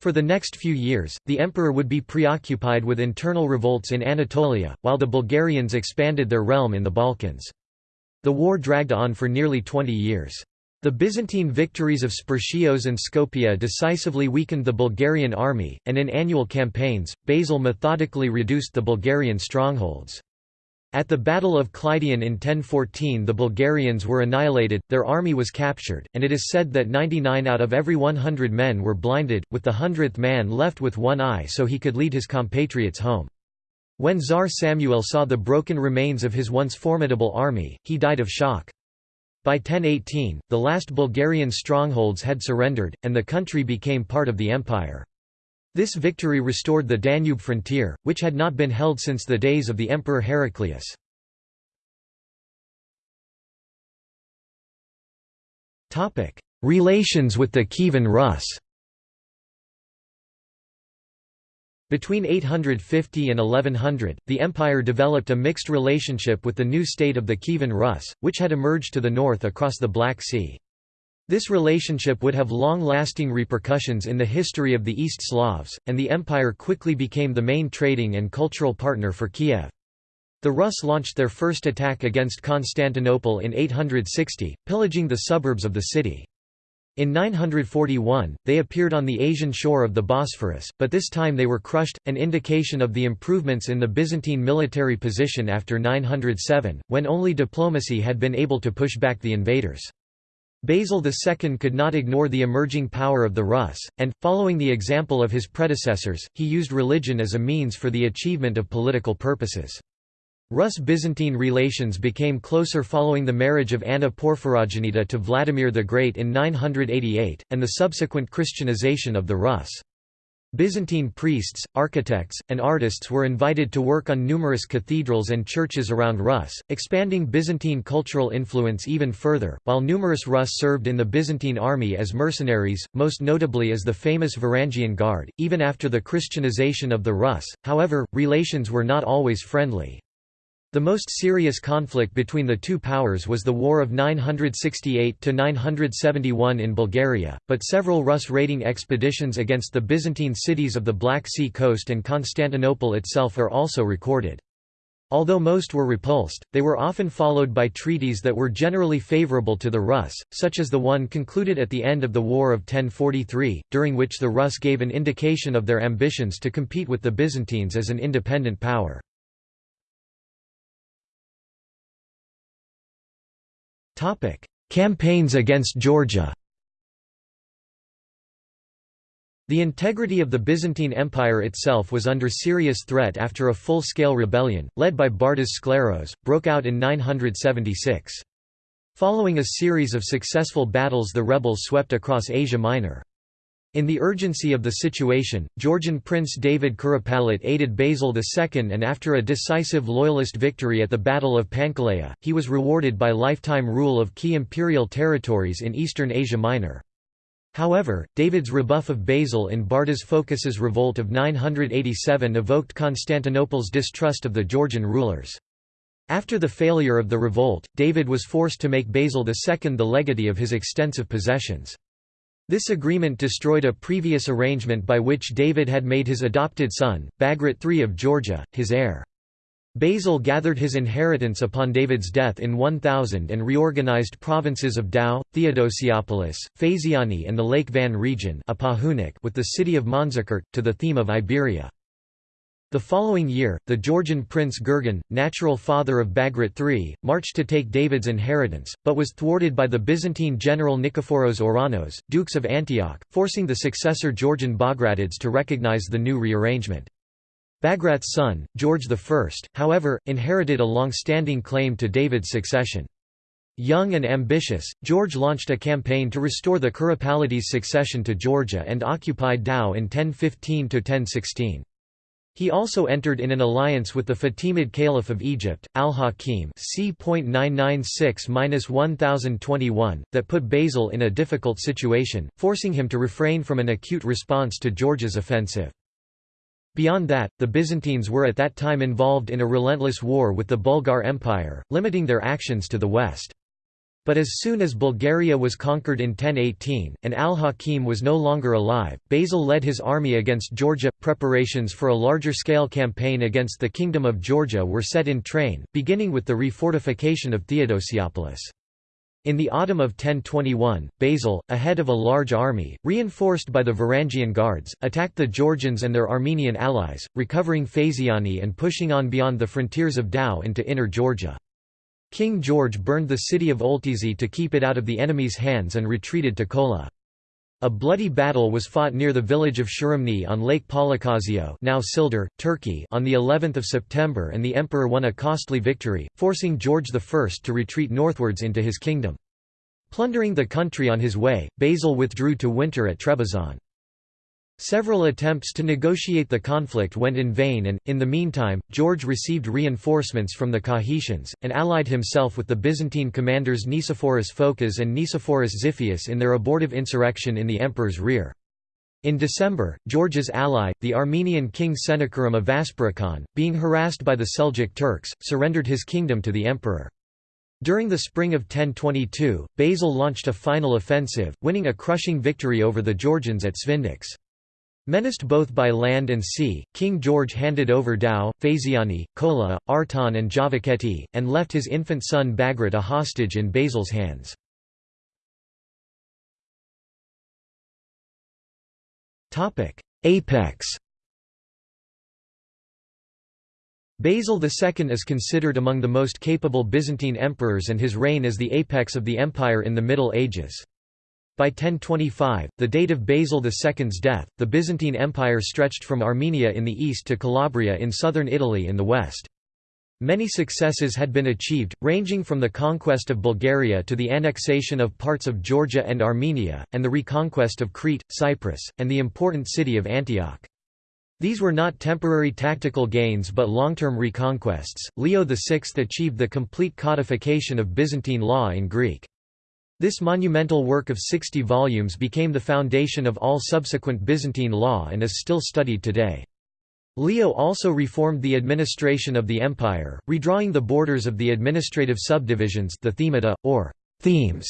For the next few years, the emperor would be preoccupied with internal revolts in Anatolia, while the Bulgarians expanded their realm in the Balkans. The war dragged on for nearly 20 years. The Byzantine victories of Spercheios and Skopje decisively weakened the Bulgarian army, and in annual campaigns, Basil methodically reduced the Bulgarian strongholds. At the Battle of Kleidion in 1014 the Bulgarians were annihilated, their army was captured, and it is said that 99 out of every 100 men were blinded, with the hundredth man left with one eye so he could lead his compatriots home. When Tsar Samuel saw the broken remains of his once formidable army, he died of shock. By 1018, the last Bulgarian strongholds had surrendered, and the country became part of the empire. This victory restored the Danube frontier, which had not been held since the days of the Emperor Heraclius. Relations with the Kievan Rus Between 850 and 1100, the empire developed a mixed relationship with the new state of the Kievan Rus, which had emerged to the north across the Black Sea. This relationship would have long-lasting repercussions in the history of the East Slavs, and the empire quickly became the main trading and cultural partner for Kiev. The Rus launched their first attack against Constantinople in 860, pillaging the suburbs of the city. In 941, they appeared on the Asian shore of the Bosphorus, but this time they were crushed, an indication of the improvements in the Byzantine military position after 907, when only diplomacy had been able to push back the invaders. Basil II could not ignore the emerging power of the Rus, and, following the example of his predecessors, he used religion as a means for the achievement of political purposes. Rus-Byzantine relations became closer following the marriage of Anna Porphyrogenita to Vladimir the Great in 988, and the subsequent Christianization of the Rus. Byzantine priests, architects, and artists were invited to work on numerous cathedrals and churches around Rus, expanding Byzantine cultural influence even further, while numerous Rus served in the Byzantine army as mercenaries, most notably as the famous Varangian Guard. Even after the Christianization of the Rus, however, relations were not always friendly. The most serious conflict between the two powers was the War of 968–971 in Bulgaria, but several Rus raiding expeditions against the Byzantine cities of the Black Sea coast and Constantinople itself are also recorded. Although most were repulsed, they were often followed by treaties that were generally favorable to the Rus, such as the one concluded at the end of the War of 1043, during which the Rus gave an indication of their ambitions to compete with the Byzantines as an independent power. Topic: Campaigns against Georgia. The integrity of the Byzantine Empire itself was under serious threat after a full-scale rebellion, led by Bardas Skleros, broke out in 976. Following a series of successful battles the rebels swept across Asia Minor. In the urgency of the situation, Georgian Prince David Kuropalates aided Basil II and after a decisive loyalist victory at the Battle of Pankaleia, he was rewarded by lifetime rule of key imperial territories in eastern Asia Minor. However, David's rebuff of Basil in Bardas Phocas's revolt of 987 evoked Constantinople's distrust of the Georgian rulers. After the failure of the revolt, David was forced to make Basil II the legatee of his extensive possessions. This agreement destroyed a previous arrangement by which David had made his adopted son, Bagrat III of Georgia, his heir. Basil gathered his inheritance upon David's death in 1000 and reorganized provinces of Tao, Theodosiopolis, Phasiani and the Lake Van region with the city of Manzikert, to the theme of Iberia. The following year, the Georgian prince Gurgen, natural father of Bagrat III, marched to take David's inheritance, but was thwarted by the Byzantine general Nikephoros Ouranos, dukes of Antioch, forcing the successor Georgian Bagratids to recognize the new rearrangement. Bagrat's son, George I, however, inherited a long-standing claim to David's succession. Young and ambitious, George launched a campaign to restore the Kuropalates' succession to Georgia and occupied Tao in 1015–1016. He also entered in an alliance with the Fatimid Caliph of Egypt, al-Hakim c.996–1021, that put Basil in a difficult situation, forcing him to refrain from an acute response to George's offensive. Beyond that, the Byzantines were at that time involved in a relentless war with the Bulgar Empire, limiting their actions to the west. But as soon as Bulgaria was conquered in 1018, and al-Hakim was no longer alive, Basil led his army against Georgia. Preparations for a larger-scale campaign against the Kingdom of Georgia were set in train, beginning with the refortification of Theodosiopolis. In the autumn of 1021, Basil, ahead of a large army, reinforced by the Varangian Guards, attacked the Georgians and their Armenian allies, recovering Phasiani and pushing on beyond the frontiers of Tao into inner Georgia. King George burned the city of Oltizi to keep it out of the enemy's hands and retreated to Kola. A bloody battle was fought near the village of Shuramni on Lake Palakatsio now Sildar, Turkey on the 11th of September and the emperor won a costly victory, forcing George I to retreat northwards into his kingdom. Plundering the country on his way, Basil withdrew to winter at Trebizond. Several attempts to negotiate the conflict went in vain and, in the meantime, George received reinforcements from the Kakhetians, and allied himself with the Byzantine commanders Nicephorus Phocas and Nicephorus Xiphias in their abortive insurrection in the emperor's rear. In December, George's ally, the Armenian king Senekerim of Vaspurakan, being harassed by the Seljuk Turks, surrendered his kingdom to the emperor. During the spring of 1022, Basil launched a final offensive, winning a crushing victory over the Georgians at Svindax. Menaced both by land and sea, King George handed over Tao, Phasiani, Kola, Artan and Javakheti, and left his infant son Bagrat a hostage in Basil's hands. Apex Basil II is considered among the most capable Byzantine emperors and his reign is the apex of the empire in the Middle Ages. By 1025, the date of Basil II's death, the Byzantine Empire stretched from Armenia in the east to Calabria in southern Italy in the west. Many successes had been achieved, ranging from the conquest of Bulgaria to the annexation of parts of Georgia and Armenia, and the reconquest of Crete, Cyprus, and the important city of Antioch. These were not temporary tactical gains but long-term reconquests. Leo VI achieved the complete codification of Byzantine law in Greek. This monumental work of 60 volumes became the foundation of all subsequent Byzantine law and is still studied today. Leo also reformed the administration of the empire, redrawing the borders of the administrative subdivisions the themata, or themes,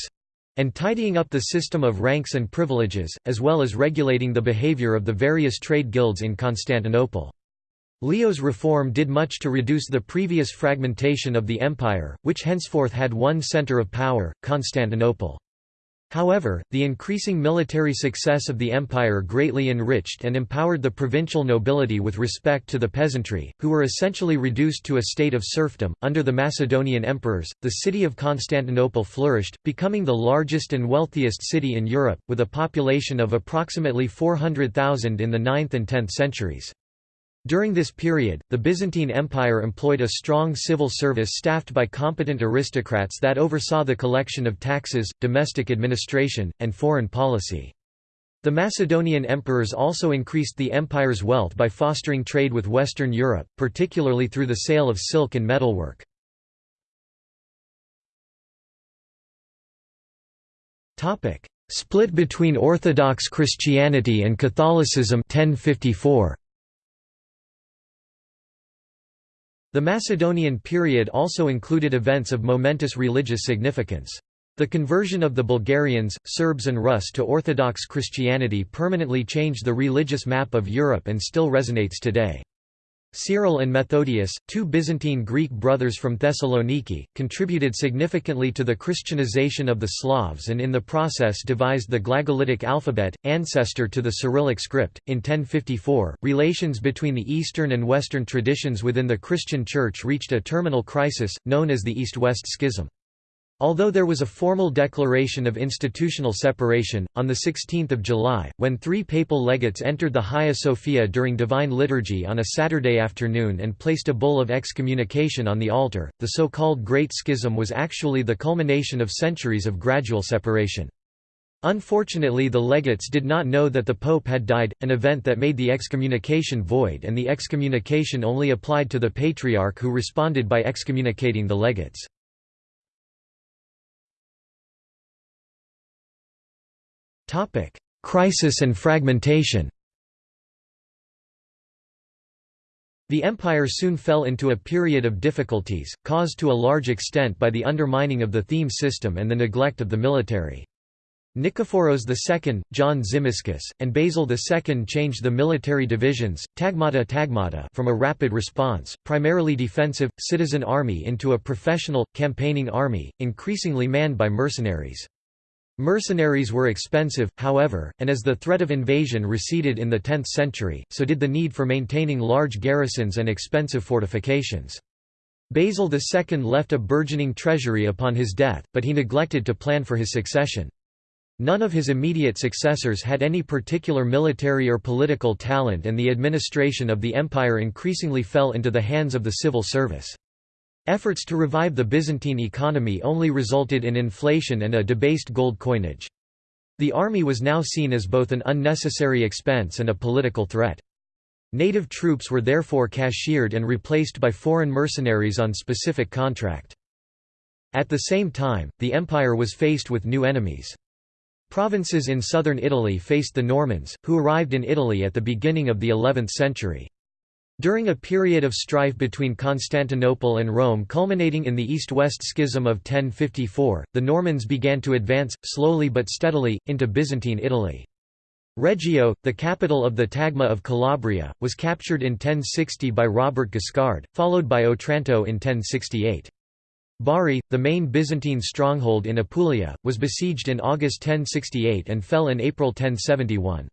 and tidying up the system of ranks and privileges, as well as regulating the behavior of the various trade guilds in Constantinople. Leo's reform did much to reduce the previous fragmentation of the empire, which henceforth had one center of power, Constantinople. However, the increasing military success of the empire greatly enriched and empowered the provincial nobility with respect to the peasantry, who were essentially reduced to a state of serfdom. Under the Macedonian emperors, the city of Constantinople flourished, becoming the largest and wealthiest city in Europe, with a population of approximately 400,000 in the 9th and 10th centuries. During this period, the Byzantine Empire employed a strong civil service staffed by competent aristocrats that oversaw the collection of taxes, domestic administration, and foreign policy. The Macedonian emperors also increased the empire's wealth by fostering trade with Western Europe, particularly through the sale of silk and metalwork. Split between Orthodox Christianity and Catholicism 1054. The Macedonian period also included events of momentous religious significance. The conversion of the Bulgarians, Serbs and Rus to Orthodox Christianity permanently changed the religious map of Europe and still resonates today. Cyril and Methodius, two Byzantine Greek brothers from Thessaloniki, contributed significantly to the Christianization of the Slavs and in the process devised the Glagolitic alphabet, ancestor to the Cyrillic script. In 1054, relations between the Eastern and Western traditions within the Christian Church reached a terminal crisis, known as the East-West Schism. Although there was a formal declaration of institutional separation, on 16 July, when three papal legates entered the Hagia Sophia during Divine Liturgy on a Saturday afternoon and placed a bull of excommunication on the altar, the so-called Great Schism was actually the culmination of centuries of gradual separation. Unfortunately the legates did not know that the pope had died, an event that made the excommunication void and the excommunication only applied to the patriarch who responded by excommunicating the legates. Topic: Crisis and fragmentation. The empire soon fell into a period of difficulties, caused to a large extent by the undermining of the theme system and the neglect of the military. Nikephoros II, John Tzimiskes, and Basil II changed the military divisions, tagmata tagmata from a rapid response, primarily defensive, citizen army into a professional, campaigning army, increasingly manned by mercenaries. Mercenaries were expensive, however, and as the threat of invasion receded in the 10th century, so did the need for maintaining large garrisons and expensive fortifications. Basil II left a burgeoning treasury upon his death, but he neglected to plan for his succession. None of his immediate successors had any particular military or political talent and the administration of the empire increasingly fell into the hands of the civil service. Efforts to revive the Byzantine economy only resulted in inflation and a debased gold coinage. The army was now seen as both an unnecessary expense and a political threat. Native troops were therefore cashiered and replaced by foreign mercenaries on specific contract. At the same time, the empire was faced with new enemies. Provinces in southern Italy faced the Normans, who arrived in Italy at the beginning of the 11th century. During a period of strife between Constantinople and Rome culminating in the East-West Schism of 1054, the Normans began to advance, slowly but steadily, into Byzantine Italy. Reggio, the capital of the Tagma of Calabria, was captured in 1060 by Robert Guiscard, followed by Otranto in 1068. Bari, the main Byzantine stronghold in Apulia, was besieged in August 1068 and fell in April 1071.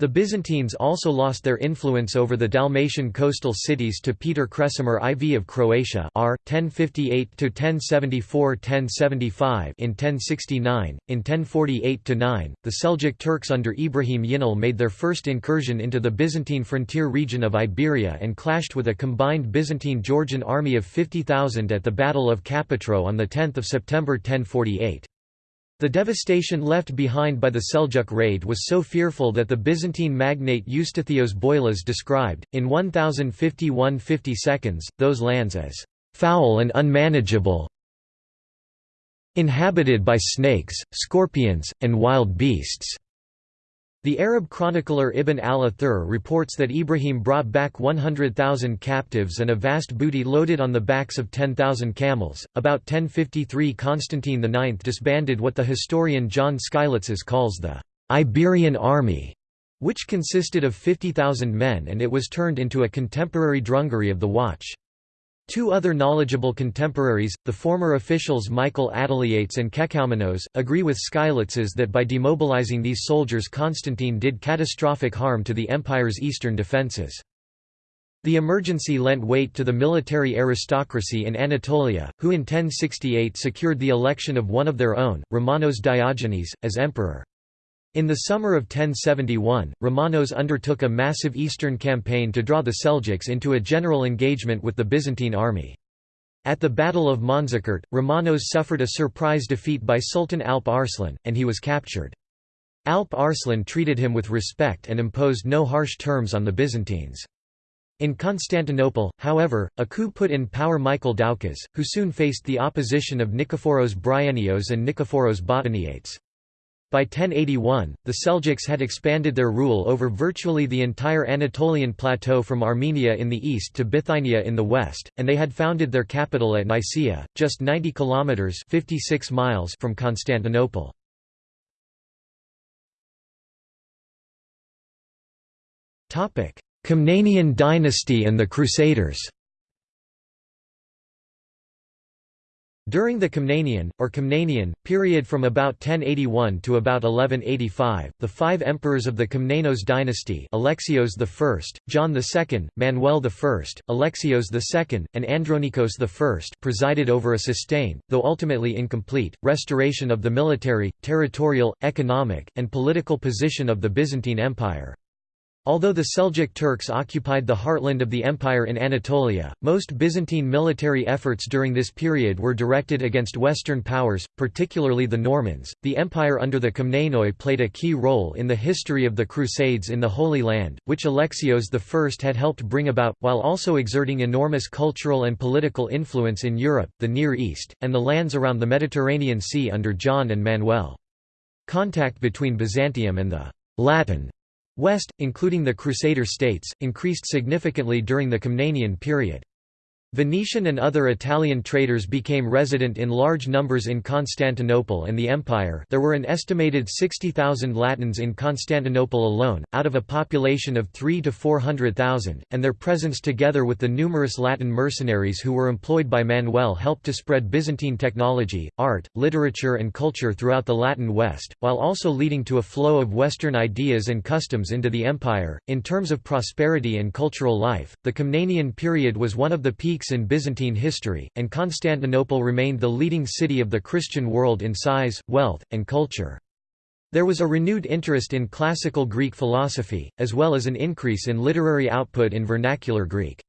The Byzantines also lost their influence over the Dalmatian coastal cities to Peter Kresimir IV of Croatia r. 1058–1074–1075 in 1069. In 1048–9, the Seljuk Turks under Ibrahim Yinal made their first incursion into the Byzantine frontier region of Iberia and clashed with a combined Byzantine-Georgian army of 50,000 at the Battle of Kapetro on 10 September 1048. The devastation left behind by the Seljuk raid was so fearful that the Byzantine magnate Eustathios Boilas described, in 1051-50 seconds, those lands as "...foul and unmanageable inhabited by snakes, scorpions, and wild beasts." The Arab chronicler Ibn al-Athir reports that Ibrahim brought back 100,000 captives and a vast booty loaded on the backs of 10,000 camels. About 1053 Constantine IX disbanded what the historian John Skylitzes calls the Iberian army, which consisted of 50,000 men and it was turned into a contemporary drungary of the watch. Two other knowledgeable contemporaries, the former officials Michael Attaliates and Kekaumenos, agree with Skylitzes that by demobilizing these soldiers Constantine did catastrophic harm to the empire's eastern defences. The emergency lent weight to the military aristocracy in Anatolia, who in 1068 secured the election of one of their own, Romanos Diogenes, as emperor. In the summer of 1071, Romanos undertook a massive eastern campaign to draw the Seljuks into a general engagement with the Byzantine army. At the Battle of Manzikert, Romanos suffered a surprise defeat by Sultan Alp Arslan, and he was captured. Alp Arslan treated him with respect and imposed no harsh terms on the Byzantines. In Constantinople, however, a coup put in power Michael Doukas, who soon faced the opposition of Nikephoros Bryennios and Nikephoros Botaniates. By 1081, the Seljuks had expanded their rule over virtually the entire Anatolian plateau from Armenia in the east to Bithynia in the west, and they had founded their capital at Nicaea, just 90 kilometers (56 miles) from Constantinople. Topic: Komnenian dynasty and the Crusaders. During the Komnenian, or Komnenian, period from about 1081 to about 1185, the five emperors of the Komnenos dynasty Alexios I, John II, Manuel I, Alexios II, and Andronikos I presided over a sustained, though ultimately incomplete, restoration of the military, territorial, economic, and political position of the Byzantine Empire. Although the Seljuk Turks occupied the heartland of the empire in Anatolia, most Byzantine military efforts during this period were directed against Western powers, particularly the Normans. The empire under the Komnenoi played a key role in the history of the Crusades in the Holy Land, which Alexios I had helped bring about, while also exerting enormous cultural and political influence in Europe, the Near East, and the lands around the Mediterranean Sea under John and Manuel. Contact between Byzantium and the Latin West, including the Crusader states, increased significantly during the Komnenian period. Venetian and other Italian traders became resident in large numbers in Constantinople and the Empire there were an estimated 60,000 Latins in Constantinople alone, out of a population of 3 to 400,000, and their presence together with the numerous Latin mercenaries who were employed by Manuel helped to spread Byzantine technology, art, literature and culture throughout the Latin West, while also leading to a flow of Western ideas and customs into the Empire. In terms of prosperity and cultural life, the Komnenian period was one of the peaks in Byzantine history, and Constantinople remained the leading city of the Christian world in size, wealth, and culture. There was a renewed interest in classical Greek philosophy, as well as an increase in literary output in vernacular Greek.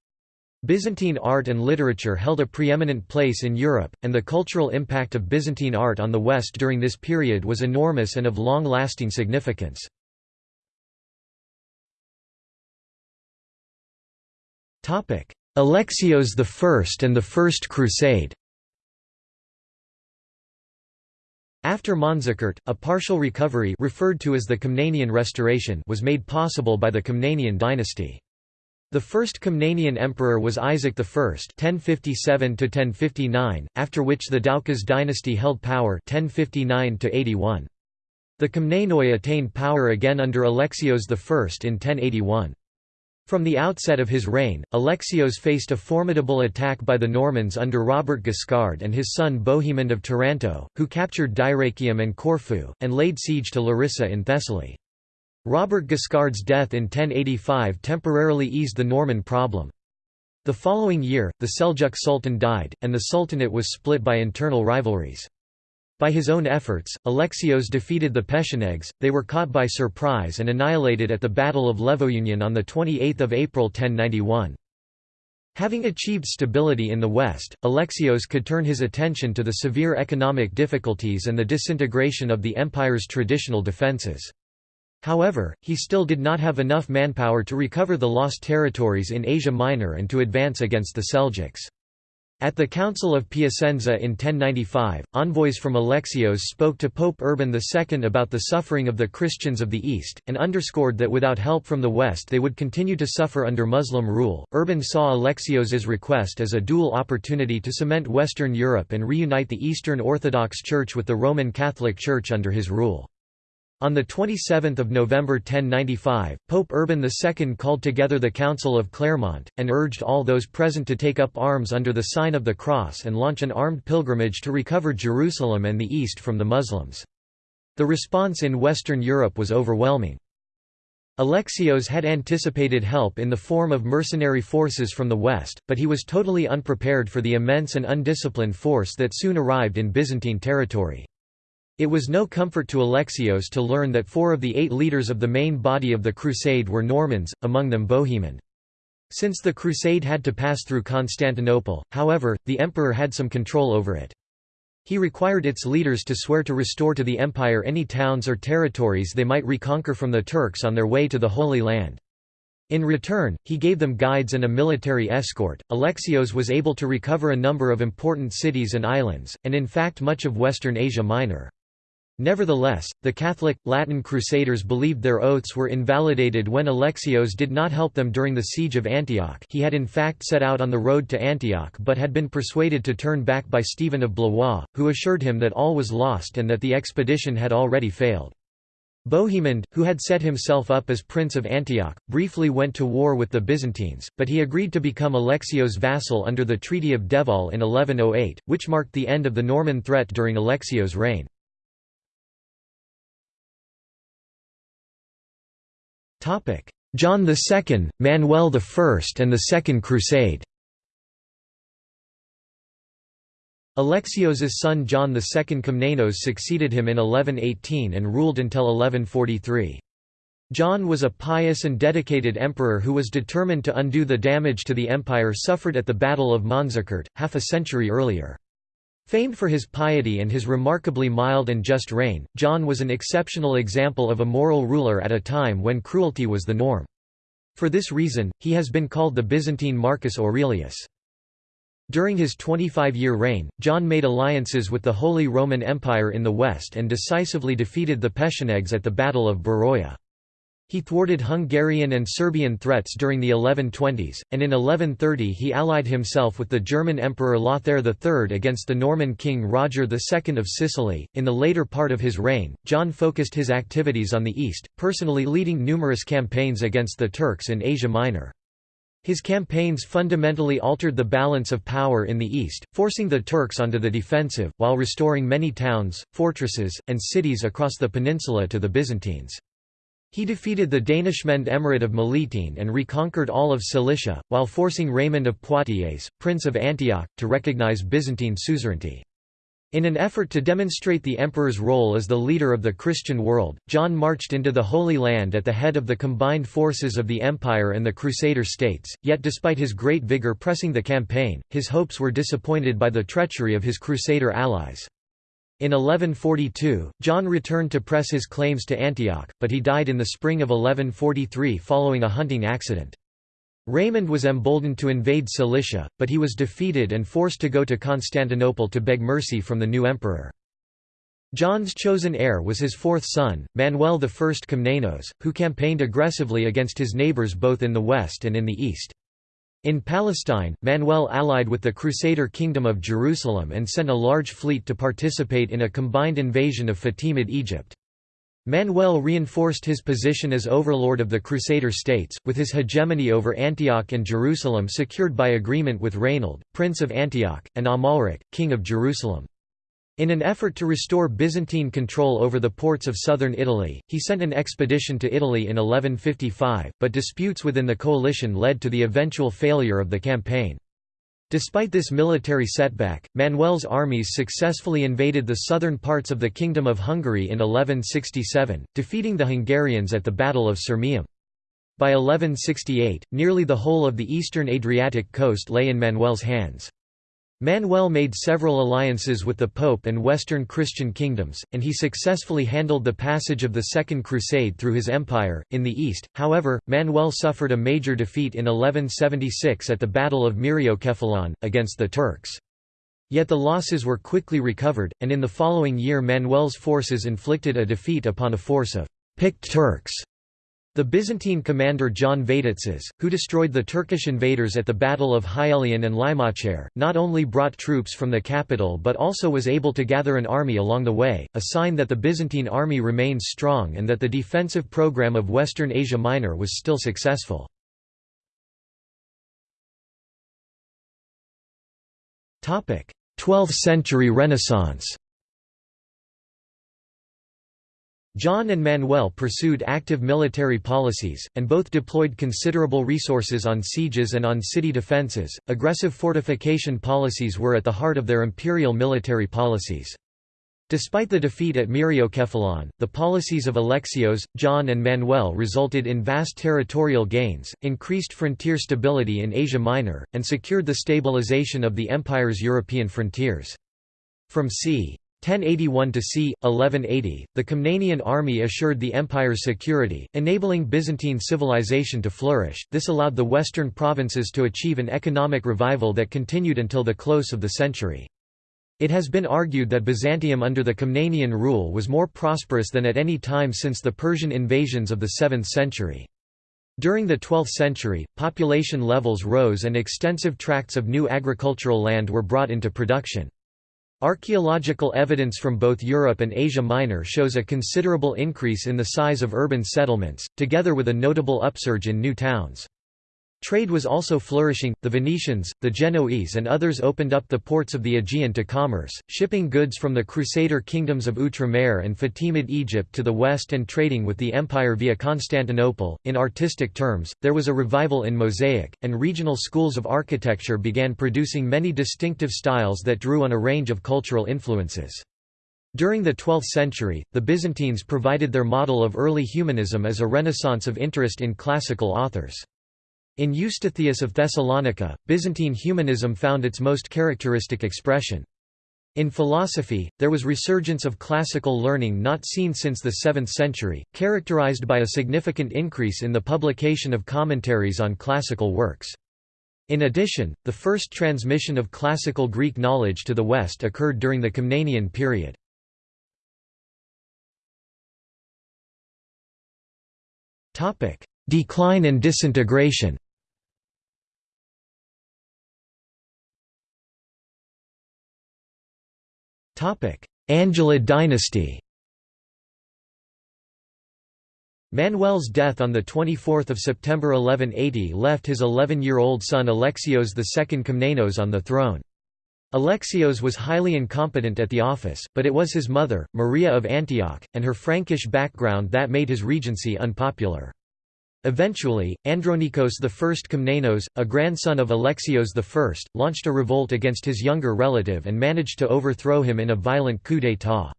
Byzantine art and literature held a preeminent place in Europe, and the cultural impact of Byzantine art on the West during this period was enormous and of long-lasting significance. Alexios I and the First Crusade After Manzikert, a partial recovery referred to as the Komnenian Restoration was made possible by the Komnenian dynasty. The first Komnenian emperor was Isaac I (1057–1059), after which the Doukas dynasty held power (1059–81). The Komnenoi attained power again under Alexios I in 1081. From the outset of his reign, Alexios faced a formidable attack by the Normans under Robert Guiscard and his son Bohemond of Taranto, who captured Dyrrhachium and Corfu, and laid siege to Larissa in Thessaly. Robert Guiscard's death in 1085 temporarily eased the Norman problem. The following year, the Seljuk Sultan died, and the Sultanate was split by internal rivalries. By his own efforts, Alexios defeated the Pechenegs, they were caught by surprise and annihilated at the Battle of Levounion on 28 April 1091. Having achieved stability in the West, Alexios could turn his attention to the severe economic difficulties and the disintegration of the empire's traditional defences. However, he still did not have enough manpower to recover the lost territories in Asia Minor and to advance against the Seljuks. At the Council of Piacenza in 1095, envoys from Alexios spoke to Pope Urban II about the suffering of the Christians of the East, and underscored that without help from the West they would continue to suffer under Muslim rule. Urban saw Alexios's request as a dual opportunity to cement Western Europe and reunite the Eastern Orthodox Church with the Roman Catholic Church under his rule. On 27 November 1095, Pope Urban II called together the Council of Clermont, and urged all those present to take up arms under the sign of the cross and launch an armed pilgrimage to recover Jerusalem and the East from the Muslims. The response in Western Europe was overwhelming. Alexios had anticipated help in the form of mercenary forces from the west, but he was totally unprepared for the immense and undisciplined force that soon arrived in Byzantine territory. It was no comfort to Alexios to learn that four of the eight leaders of the main body of the crusade were Normans, among them Bohemond. Since the crusade had to pass through Constantinople, however, the emperor had some control over it. He required its leaders to swear to restore to the empire any towns or territories they might reconquer from the Turks on their way to the Holy Land. In return, he gave them guides and a military escort. Alexios was able to recover a number of important cities and islands, and in fact much of western Asia Minor. Nevertheless, the Catholic, Latin Crusaders believed their oaths were invalidated when Alexios did not help them during the siege of Antioch he had in fact set out on the road to Antioch but had been persuaded to turn back by Stephen of Blois, who assured him that all was lost and that the expedition had already failed. Bohemond, who had set himself up as Prince of Antioch, briefly went to war with the Byzantines, but he agreed to become Alexios' vassal under the Treaty of Devol in 1108, which marked the end of the Norman threat during Alexios' reign. John II, Manuel I and the Second Crusade Alexios's son John II Komnenos succeeded him in 1118 and ruled until 1143. John was a pious and dedicated emperor who was determined to undo the damage to the empire suffered at the Battle of Manzikert, half a century earlier. Famed for his piety and his remarkably mild and just reign, John was an exceptional example of a moral ruler at a time when cruelty was the norm. For this reason, he has been called the Byzantine Marcus Aurelius. During his 25-year reign, John made alliances with the Holy Roman Empire in the west and decisively defeated the Pechenegs at the Battle of Beroia. He thwarted Hungarian and Serbian threats during the 1120s, and in 1130 he allied himself with the German Emperor Lothair III against the Norman king Roger II of Sicily. In the later part of his reign, John focused his activities on the east, personally leading numerous campaigns against the Turks in Asia Minor. His campaigns fundamentally altered the balance of power in the east, forcing the Turks onto the defensive, while restoring many towns, fortresses, and cities across the peninsula to the Byzantines. He defeated the Danishmend Emirate of Melitene and reconquered all of Cilicia, while forcing Raymond of Poitiers, Prince of Antioch, to recognize Byzantine suzerainty. In an effort to demonstrate the emperor's role as the leader of the Christian world, John marched into the Holy Land at the head of the combined forces of the empire and the Crusader states, yet despite his great vigor pressing the campaign, his hopes were disappointed by the treachery of his Crusader allies. In 1142, John returned to press his claims to Antioch, but he died in the spring of 1143 following a hunting accident. Raymond was emboldened to invade Cilicia, but he was defeated and forced to go to Constantinople to beg mercy from the new emperor. John's chosen heir was his fourth son, Manuel I Komnenos, who campaigned aggressively against his neighbors both in the west and in the east. In Palestine, Manuel allied with the Crusader Kingdom of Jerusalem and sent a large fleet to participate in a combined invasion of Fatimid Egypt. Manuel reinforced his position as overlord of the Crusader states, with his hegemony over Antioch and Jerusalem secured by agreement with Raynald, Prince of Antioch, and Amalric, King of Jerusalem. In an effort to restore Byzantine control over the ports of southern Italy, he sent an expedition to Italy in 1155, but disputes within the coalition led to the eventual failure of the campaign. Despite this military setback, Manuel's armies successfully invaded the southern parts of the Kingdom of Hungary in 1167, defeating the Hungarians at the Battle of Sirmium. By 1168, nearly the whole of the eastern Adriatic coast lay in Manuel's hands. Manuel made several alliances with the Pope and Western Christian kingdoms, and he successfully handled the passage of the Second Crusade through his empire. In the east, however, Manuel suffered a major defeat in 1176 at the Battle of Myriokephalon, against the Turks. Yet the losses were quickly recovered, and in the following year Manuel's forces inflicted a defeat upon a force of picked Turks the Byzantine commander John Vatatzes, who destroyed the Turkish invaders at the Battle of Hyelion and Leimocheir, not only brought troops from the capital but also was able to gather an army along the way, a sign that the Byzantine army remains strong and that the defensive program of Western Asia Minor was still successful. Twelfth century Renaissance John and Manuel pursued active military policies, and both deployed considerable resources on sieges and on city defences. Aggressive fortification policies were at the heart of their imperial military policies. Despite the defeat at Myriokephalon, the policies of Alexios, John and Manuel resulted in vast territorial gains, increased frontier stability in Asia Minor, and secured the stabilization of the empire's European frontiers. From c. 1081 to c. 1180, the Komnenian army assured the empire's security, enabling Byzantine civilization to flourish. This allowed the western provinces to achieve an economic revival that continued until the close of the century. It has been argued that Byzantium under the Komnenian rule was more prosperous than at any time since the Persian invasions of the 7th century. During the 12th century, population levels rose and extensive tracts of new agricultural land were brought into production. Archaeological evidence from both Europe and Asia Minor shows a considerable increase in the size of urban settlements, together with a notable upsurge in new towns. Trade was also flourishing, the Venetians, the Genoese and others opened up the ports of the Aegean to commerce, shipping goods from the Crusader kingdoms of Outremer and Fatimid Egypt to the west and trading with the empire via Constantinople. In artistic terms, there was a revival in mosaic, and regional schools of architecture began producing many distinctive styles that drew on a range of cultural influences. During the 12th century, the Byzantines provided their model of early humanism as a renaissance of interest in classical authors. In Eustathius of Thessalonica, Byzantine humanism found its most characteristic expression. In philosophy, there was resurgence of classical learning not seen since the 7th century, characterized by a significant increase in the publication of commentaries on classical works. In addition, the first transmission of classical Greek knowledge to the West occurred during the Komnenian period. Decline and disintegration Angelid dynasty Manuel's death on 24 September 1180 left his 11-year-old son Alexios II Komnenos on the throne. Alexios was highly incompetent at the office, but it was his mother, Maria of Antioch, and her Frankish background that made his regency unpopular. Eventually, Andronikos I Komnenos, a grandson of Alexios I, launched a revolt against his younger relative and managed to overthrow him in a violent coup d'état.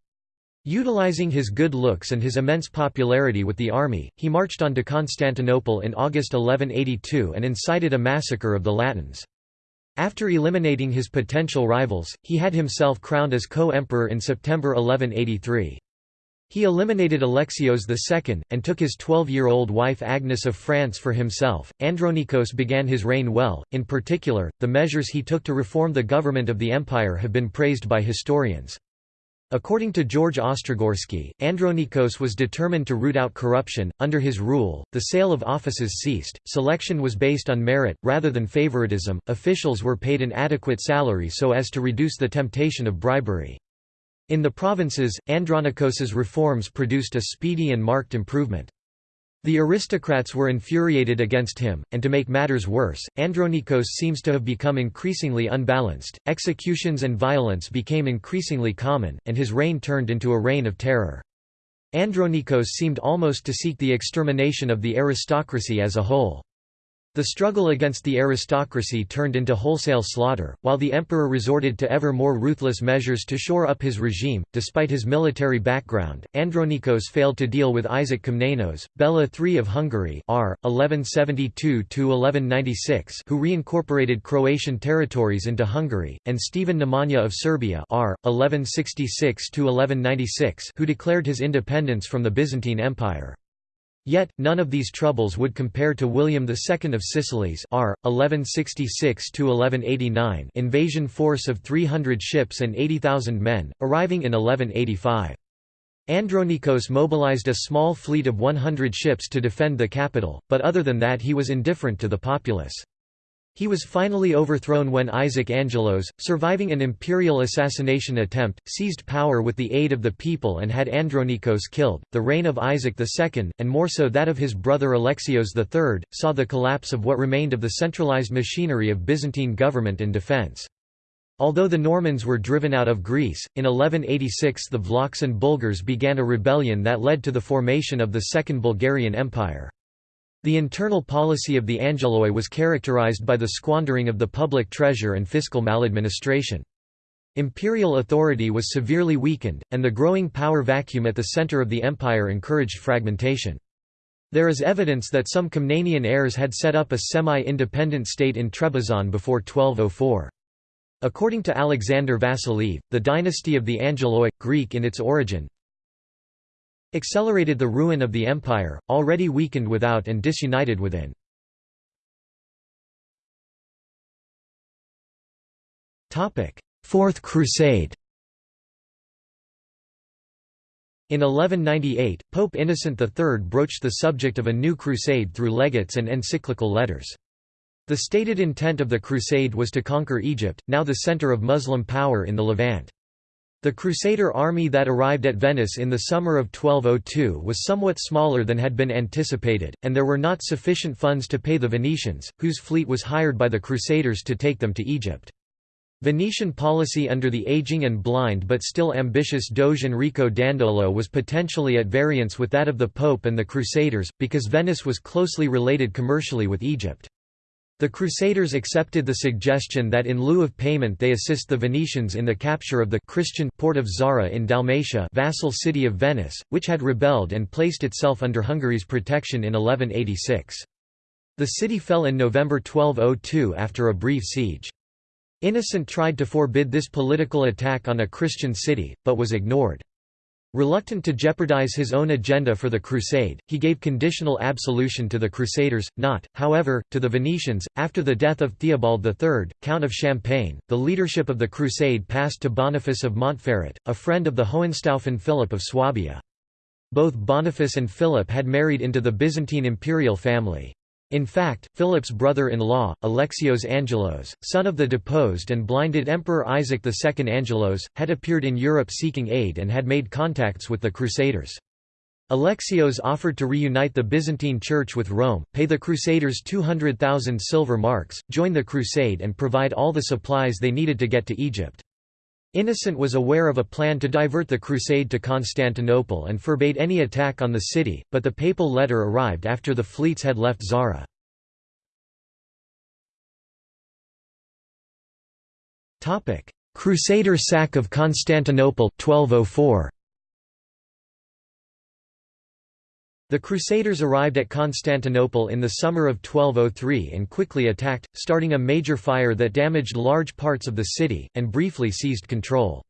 Utilizing his good looks and his immense popularity with the army, he marched on to Constantinople in August 1182 and incited a massacre of the Latins. After eliminating his potential rivals, he had himself crowned as co-emperor in September 1183. He eliminated Alexios II, and took his 12-year-old wife Agnes of France for himself. Andronikos began his reign well, in particular, the measures he took to reform the government of the empire have been praised by historians. According to George Ostrogorsky, Andronikos was determined to root out corruption. Under his rule, the sale of offices ceased, selection was based on merit, rather than favoritism, officials were paid an adequate salary so as to reduce the temptation of bribery. In the provinces, Andronikos's reforms produced a speedy and marked improvement. The aristocrats were infuriated against him, and to make matters worse, Andronikos seems to have become increasingly unbalanced, executions and violence became increasingly common, and his reign turned into a reign of terror. Andronikos seemed almost to seek the extermination of the aristocracy as a whole. The struggle against the aristocracy turned into wholesale slaughter, while the emperor resorted to ever more ruthless measures to shore up his regime. Despite his military background, Andronikos failed to deal with Isaac Komnenos, Bela III of Hungary R. 1172–1196 who reincorporated Croatian territories into Hungary, and Stephen Nemanja of Serbia R. 1166–1196 who declared his independence from the Byzantine Empire. Yet, none of these troubles would compare to William II of Sicily's R. 1166–1189 invasion force of 300 ships and 80,000 men, arriving in 1185. Andronikos mobilized a small fleet of 100 ships to defend the capital, but other than that he was indifferent to the populace. He was finally overthrown when Isaac Angelos, surviving an imperial assassination attempt, seized power with the aid of the people and had Andronikos killed. The reign of Isaac II, and more so that of his brother Alexios III, saw the collapse of what remained of the centralized machinery of Byzantine government and defense. Although the Normans were driven out of Greece, in 1186 the Vlachs and Bulgars began a rebellion that led to the formation of the Second Bulgarian Empire. The internal policy of the Angeloi was characterized by the squandering of the public treasure and fiscal maladministration. Imperial authority was severely weakened, and the growing power vacuum at the center of the empire encouraged fragmentation. There is evidence that some Komnenian heirs had set up a semi-independent state in Trebizond before 1204. According to Alexander Vasiliev, the dynasty of the Angeloi, Greek in its origin, accelerated the ruin of the empire, already weakened without and disunited within. Fourth Crusade In 1198, Pope Innocent III broached the subject of a new crusade through legates and encyclical letters. The stated intent of the crusade was to conquer Egypt, now the center of Muslim power in the Levant. The Crusader army that arrived at Venice in the summer of 1202 was somewhat smaller than had been anticipated, and there were not sufficient funds to pay the Venetians, whose fleet was hired by the Crusaders to take them to Egypt. Venetian policy under the aging and blind but still ambitious Doge Enrico Dandolo was potentially at variance with that of the Pope and the Crusaders, because Venice was closely related commercially with Egypt. The Crusaders accepted the suggestion that in lieu of payment they assist the Venetians in the capture of the Christian port of Zara in Dalmatia vassal city of Venice, which had rebelled and placed itself under Hungary's protection in 1186. The city fell in November 1202 after a brief siege. Innocent tried to forbid this political attack on a Christian city, but was ignored. Reluctant to jeopardize his own agenda for the crusade, he gave conditional absolution to the crusaders, not, however, to the Venetians. After the death of Theobald III, Count of Champagne, the leadership of the crusade passed to Boniface of Montferrat, a friend of the Hohenstaufen Philip of Swabia. Both Boniface and Philip had married into the Byzantine imperial family. In fact, Philip's brother-in-law, Alexios Angelos, son of the deposed and blinded Emperor Isaac II Angelos, had appeared in Europe seeking aid and had made contacts with the Crusaders. Alexios offered to reunite the Byzantine Church with Rome, pay the Crusaders 200,000 silver marks, join the crusade and provide all the supplies they needed to get to Egypt. Innocent was aware of a plan to divert the crusade to Constantinople and forbade any attack on the city, but the papal letter arrived after the fleets had left Zara. Crusader sack of Constantinople 1204. The Crusaders arrived at Constantinople in the summer of 1203 and quickly attacked, starting a major fire that damaged large parts of the city, and briefly seized control.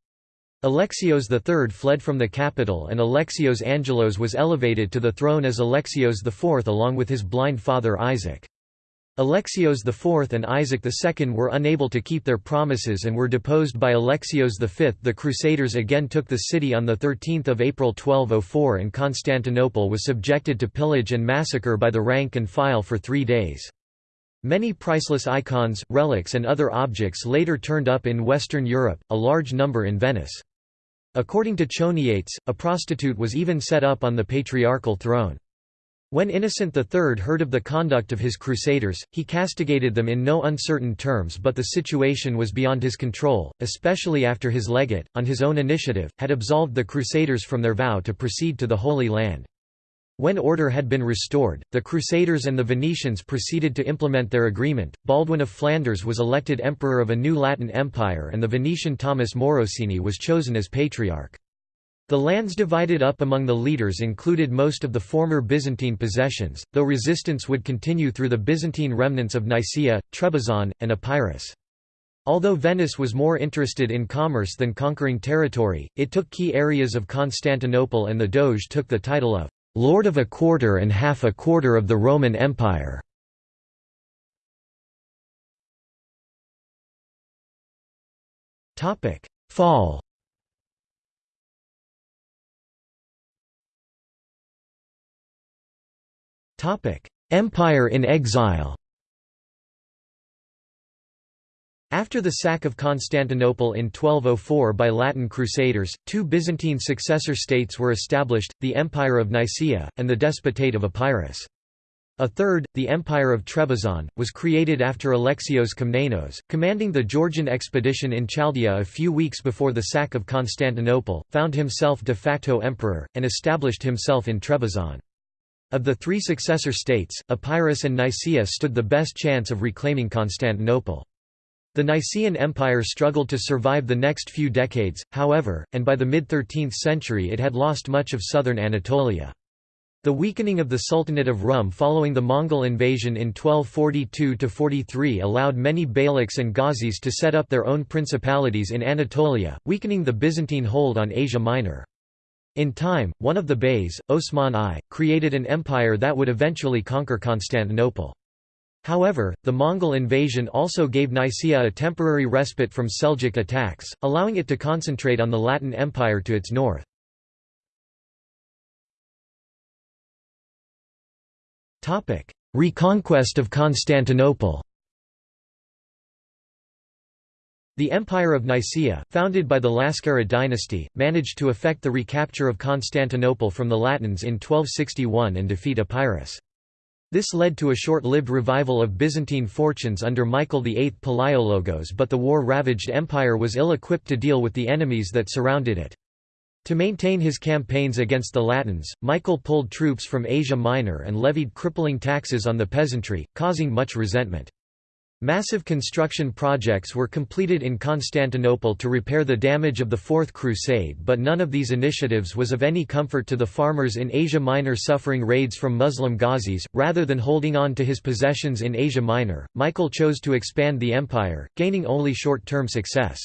Alexios III fled from the capital and Alexios Angelos was elevated to the throne as Alexios IV along with his blind father Isaac. Alexios IV and Isaac II were unable to keep their promises and were deposed by Alexios V. The Crusaders again took the city on 13 April 1204 and Constantinople was subjected to pillage and massacre by the rank and file for three days. Many priceless icons, relics and other objects later turned up in Western Europe, a large number in Venice. According to Choniates, a prostitute was even set up on the patriarchal throne. When Innocent III heard of the conduct of his crusaders, he castigated them in no uncertain terms but the situation was beyond his control, especially after his legate, on his own initiative, had absolved the crusaders from their vow to proceed to the Holy Land. When order had been restored, the Crusaders and the Venetians proceeded to implement their agreement. Baldwin of Flanders was elected emperor of a new Latin empire and the Venetian Thomas Morosini was chosen as patriarch. The lands divided up among the leaders included most of the former Byzantine possessions, though resistance would continue through the Byzantine remnants of Nicaea, Trebizond, and Epirus. Although Venice was more interested in commerce than conquering territory, it took key areas of Constantinople and the Doge took the title of «Lord of a quarter and half a quarter of the Roman Empire». Fall Empire in exile After the sack of Constantinople in 1204 by Latin Crusaders, two Byzantine successor states were established, the Empire of Nicaea, and the Despotate of Epirus. A third, the Empire of Trebizond, was created after Alexios Komnenos, commanding the Georgian expedition in Chaldia a few weeks before the sack of Constantinople, found himself de facto emperor, and established himself in Trebizond. Of the three successor states, Epirus and Nicaea stood the best chance of reclaiming Constantinople. The Nicaean Empire struggled to survive the next few decades, however, and by the mid-13th century it had lost much of southern Anatolia. The weakening of the Sultanate of Rum following the Mongol invasion in 1242–43 allowed many Beyliks and Ghazis to set up their own principalities in Anatolia, weakening the Byzantine hold on Asia Minor. In time, one of the beys, Osman I, created an empire that would eventually conquer Constantinople. However, the Mongol invasion also gave Nicaea a temporary respite from Seljuk attacks, allowing it to concentrate on the Latin Empire to its north. Reconquest of Constantinople The Empire of Nicaea, founded by the Laskarid dynasty, managed to effect the recapture of Constantinople from the Latins in 1261 and defeat Epirus. This led to a short-lived revival of Byzantine fortunes under Michael VIII Palaiologos but the war-ravaged empire was ill-equipped to deal with the enemies that surrounded it. To maintain his campaigns against the Latins, Michael pulled troops from Asia Minor and levied crippling taxes on the peasantry, causing much resentment. Massive construction projects were completed in Constantinople to repair the damage of the Fourth Crusade but none of these initiatives was of any comfort to the farmers in Asia Minor suffering raids from Muslim Ghazis. Rather than holding on to his possessions in Asia Minor, Michael chose to expand the empire, gaining only short-term success.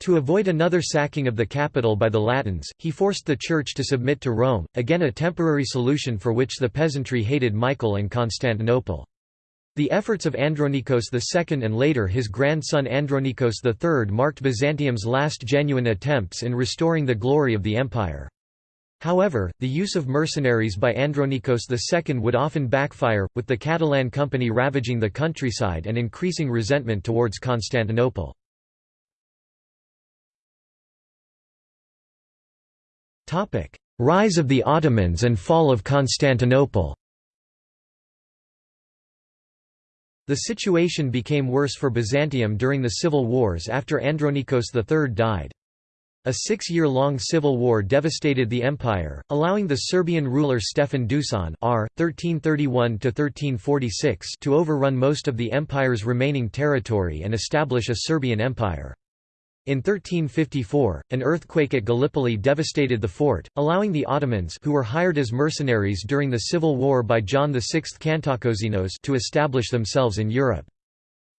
To avoid another sacking of the capital by the Latins, he forced the church to submit to Rome, again a temporary solution for which the peasantry hated Michael and Constantinople. The efforts of Andronikos II and later his grandson Andronikos III marked Byzantium's last genuine attempts in restoring the glory of the empire. However, the use of mercenaries by Andronikos II would often backfire, with the Catalan company ravaging the countryside and increasing resentment towards Constantinople. Rise of the Ottomans and fall of Constantinople The situation became worse for Byzantium during the civil wars after Andronikos III died. A six-year-long civil war devastated the empire, allowing the Serbian ruler Stefan Dusan R. 1331 to overrun most of the empire's remaining territory and establish a Serbian empire. In 1354, an earthquake at Gallipoli devastated the fort, allowing the Ottomans who were hired as mercenaries during the civil war by John VI Kantakouzenos to establish themselves in Europe.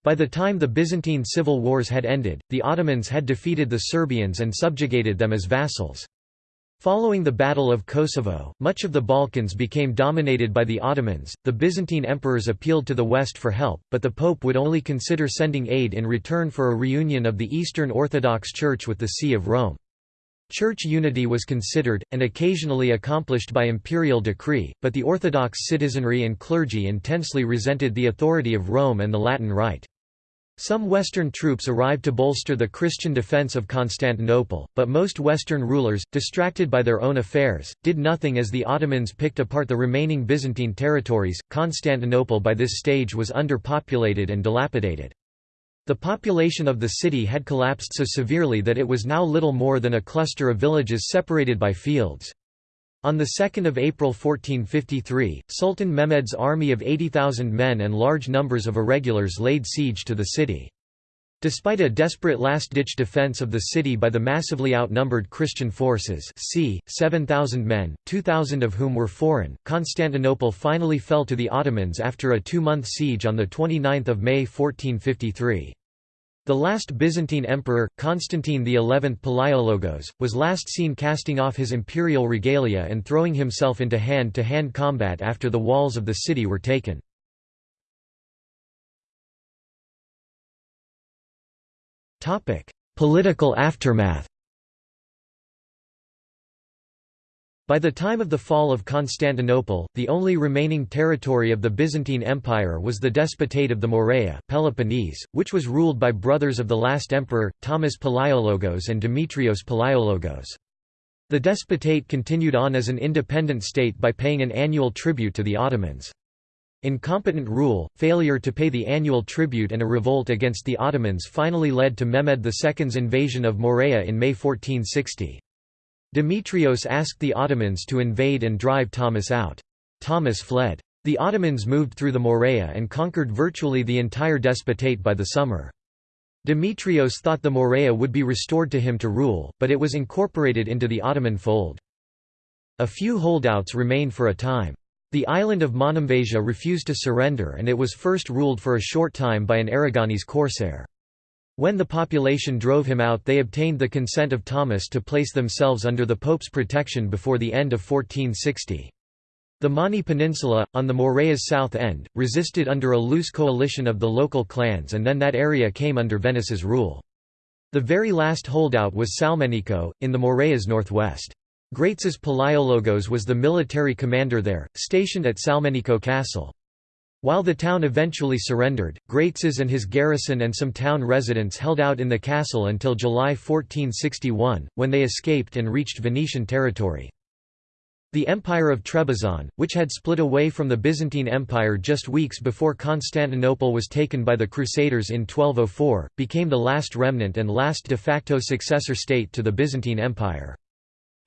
By the time the Byzantine civil wars had ended, the Ottomans had defeated the Serbians and subjugated them as vassals. Following the Battle of Kosovo, much of the Balkans became dominated by the Ottomans. The Byzantine emperors appealed to the West for help, but the Pope would only consider sending aid in return for a reunion of the Eastern Orthodox Church with the See of Rome. Church unity was considered, and occasionally accomplished by imperial decree, but the Orthodox citizenry and clergy intensely resented the authority of Rome and the Latin Rite. Some Western troops arrived to bolster the Christian defense of Constantinople, but most Western rulers, distracted by their own affairs, did nothing as the Ottomans picked apart the remaining Byzantine territories. Constantinople by this stage was underpopulated and dilapidated. The population of the city had collapsed so severely that it was now little more than a cluster of villages separated by fields. On 2 April 1453, Sultan Mehmed's army of 80,000 men and large numbers of irregulars laid siege to the city. Despite a desperate last-ditch defense of the city by the massively outnumbered Christian forces c. 7,000 men, 2,000 of whom were foreign, Constantinople finally fell to the Ottomans after a two-month siege on 29 May 1453. The last Byzantine emperor, Constantine XI Palaiologos, was last seen casting off his imperial regalia and throwing himself into hand-to-hand -hand combat after the walls of the city were taken. Political aftermath By the time of the fall of Constantinople, the only remaining territory of the Byzantine Empire was the Despotate of the Morea Peloponnese, which was ruled by brothers of the last emperor, Thomas Palaiologos and Demetrios Palaiologos. The despotate continued on as an independent state by paying an annual tribute to the Ottomans. Incompetent rule, failure to pay the annual tribute and a revolt against the Ottomans finally led to Mehmed II's invasion of Morea in May 1460. Demetrios asked the Ottomans to invade and drive Thomas out. Thomas fled. The Ottomans moved through the Morea and conquered virtually the entire despotate by the summer. Demetrios thought the Morea would be restored to him to rule, but it was incorporated into the Ottoman fold. A few holdouts remained for a time. The island of Monemvasia refused to surrender and it was first ruled for a short time by an Aragonese corsair. When the population drove him out they obtained the consent of Thomas to place themselves under the Pope's protection before the end of 1460. The Mani Peninsula, on the Morea's south end, resisted under a loose coalition of the local clans and then that area came under Venice's rule. The very last holdout was Salmeniko, in the Morea's northwest. Graitzes Palaiologos was the military commander there, stationed at Salmeniko Castle. While the town eventually surrendered, Graitzes and his garrison and some town residents held out in the castle until July 1461, when they escaped and reached Venetian territory. The Empire of Trebizond, which had split away from the Byzantine Empire just weeks before Constantinople was taken by the Crusaders in 1204, became the last remnant and last de facto successor state to the Byzantine Empire.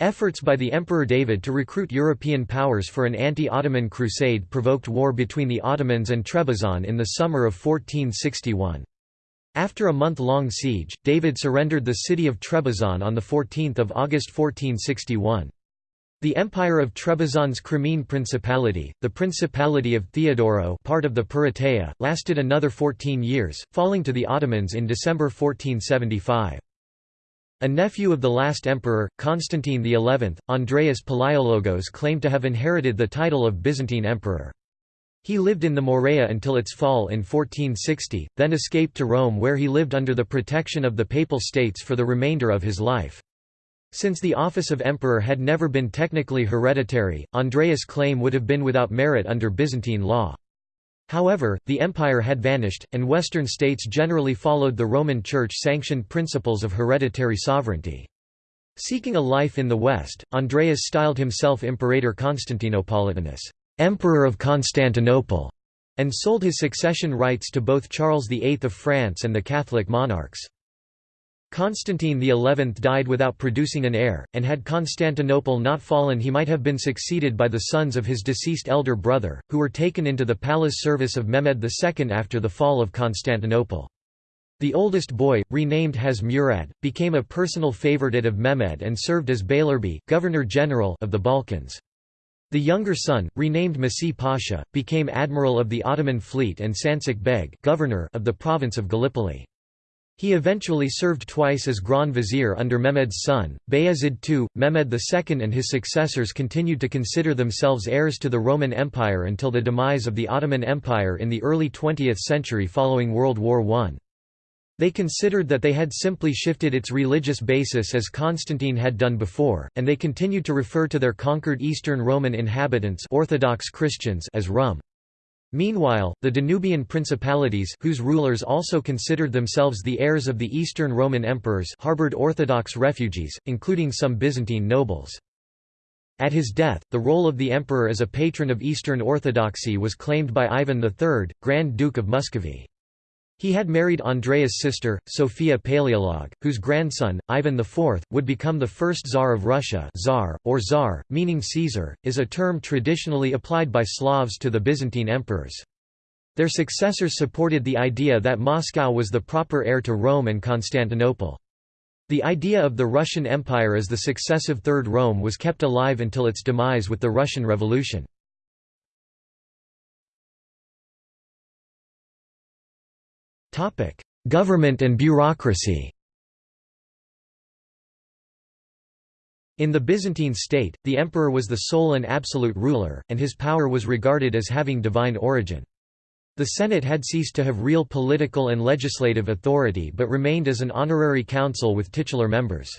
Efforts by the Emperor David to recruit European powers for an anti-Ottoman crusade provoked war between the Ottomans and Trebizond in the summer of 1461. After a month-long siege, David surrendered the city of Trebizond on 14 August 1461. The Empire of Trebizond's Crimean Principality, the Principality of Theodoro part of the Perateia, lasted another 14 years, falling to the Ottomans in December 1475. A nephew of the last emperor, Constantine XI, Andreas Palaiologos claimed to have inherited the title of Byzantine emperor. He lived in the Morea until its fall in 1460, then escaped to Rome where he lived under the protection of the Papal States for the remainder of his life. Since the office of emperor had never been technically hereditary, Andreas' claim would have been without merit under Byzantine law. However, the empire had vanished, and Western states generally followed the Roman Church-sanctioned principles of hereditary sovereignty. Seeking a life in the West, Andreas styled himself Imperator Constantinopolitanus, Emperor of Constantinople. and sold his succession rights to both Charles VIII of France and the Catholic monarchs. Constantine XI died without producing an heir, and had Constantinople not fallen he might have been succeeded by the sons of his deceased elder brother, who were taken into the palace service of Mehmed II after the fall of Constantinople. The oldest boy, renamed Has Murad, became a personal favorite of Mehmed and served as Beylerbey governor-general of the Balkans. The younger son, renamed Masih Pasha, became admiral of the Ottoman fleet and Sancak Beg governor of the province of Gallipoli. He eventually served twice as Grand Vizier under Mehmed's son, Bayezid II. Mehmed II and his successors continued to consider themselves heirs to the Roman Empire until the demise of the Ottoman Empire in the early 20th century following World War I. They considered that they had simply shifted its religious basis as Constantine had done before, and they continued to refer to their conquered Eastern Roman inhabitants Orthodox Christians as Rum. Meanwhile, the Danubian principalities whose rulers also considered themselves the heirs of the Eastern Roman emperors harbored Orthodox refugees, including some Byzantine nobles. At his death, the role of the emperor as a patron of Eastern Orthodoxy was claimed by Ivan III, Grand Duke of Muscovy. He had married Andrea's sister, Sophia Paleolog, whose grandson, Ivan IV, would become the first Tsar of Russia Tsar, or Tsar, meaning Caesar, is a term traditionally applied by Slavs to the Byzantine emperors. Their successors supported the idea that Moscow was the proper heir to Rome and Constantinople. The idea of the Russian Empire as the successive Third Rome was kept alive until its demise with the Russian Revolution. Government and bureaucracy In the Byzantine state, the emperor was the sole and absolute ruler, and his power was regarded as having divine origin. The Senate had ceased to have real political and legislative authority but remained as an honorary council with titular members.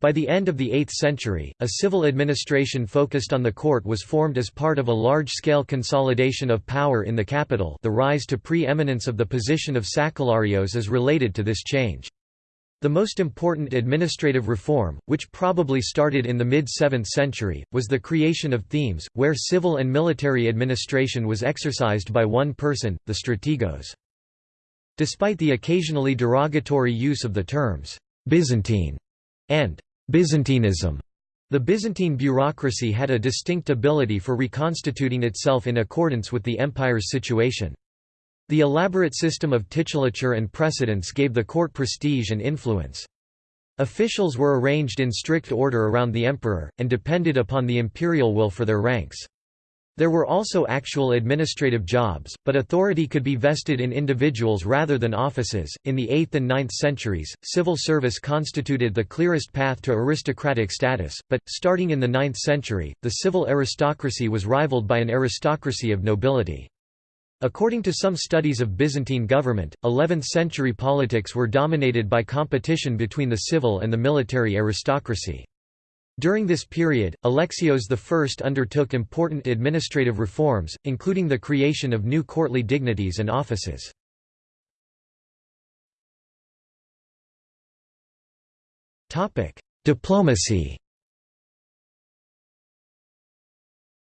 By the end of the 8th century, a civil administration focused on the court was formed as part of a large-scale consolidation of power in the capital the rise to pre-eminence of the position of sacellarios is related to this change. The most important administrative reform, which probably started in the mid-7th century, was the creation of themes, where civil and military administration was exercised by one person, the strategos. Despite the occasionally derogatory use of the terms, «Byzantine» and Byzantinism. The Byzantine bureaucracy had a distinct ability for reconstituting itself in accordance with the empire's situation. The elaborate system of titulature and precedence gave the court prestige and influence. Officials were arranged in strict order around the emperor, and depended upon the imperial will for their ranks. There were also actual administrative jobs, but authority could be vested in individuals rather than offices. In the 8th and 9th centuries, civil service constituted the clearest path to aristocratic status, but, starting in the 9th century, the civil aristocracy was rivaled by an aristocracy of nobility. According to some studies of Byzantine government, 11th-century politics were dominated by competition between the civil and the military aristocracy. During this period, Alexios I undertook important administrative reforms, including the creation of new courtly dignities and offices. Diplomacy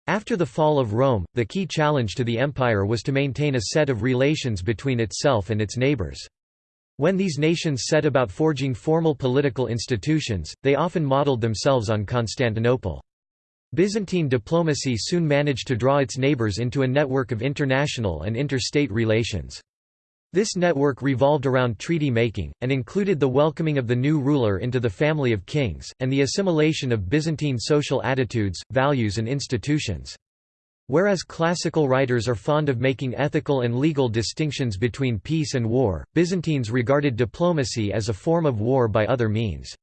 After the fall of Rome, the key challenge to the empire was to maintain a set of relations between itself and its neighbors. When these nations set about forging formal political institutions, they often modeled themselves on Constantinople. Byzantine diplomacy soon managed to draw its neighbors into a network of international and interstate relations. This network revolved around treaty making, and included the welcoming of the new ruler into the family of kings, and the assimilation of Byzantine social attitudes, values and institutions. Whereas classical writers are fond of making ethical and legal distinctions between peace and war, Byzantines regarded diplomacy as a form of war by other means.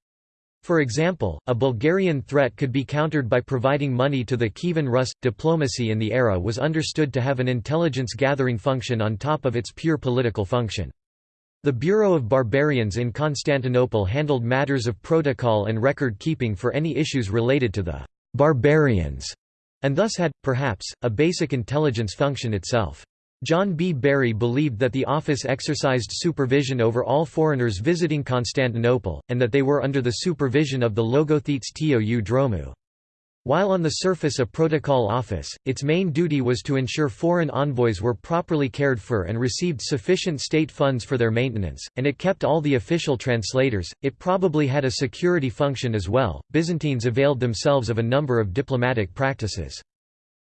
For example, a Bulgarian threat could be countered by providing money to the Kievan Rus. Diplomacy in the era was understood to have an intelligence gathering function on top of its pure political function. The Bureau of Barbarians in Constantinople handled matters of protocol and record keeping for any issues related to the barbarians and thus had, perhaps, a basic intelligence function itself. John B. Bury believed that the office exercised supervision over all foreigners visiting Constantinople, and that they were under the supervision of the Logothetes tou dromou. While on the surface a protocol office, its main duty was to ensure foreign envoys were properly cared for and received sufficient state funds for their maintenance, and it kept all the official translators. It probably had a security function as well. Byzantines availed themselves of a number of diplomatic practices.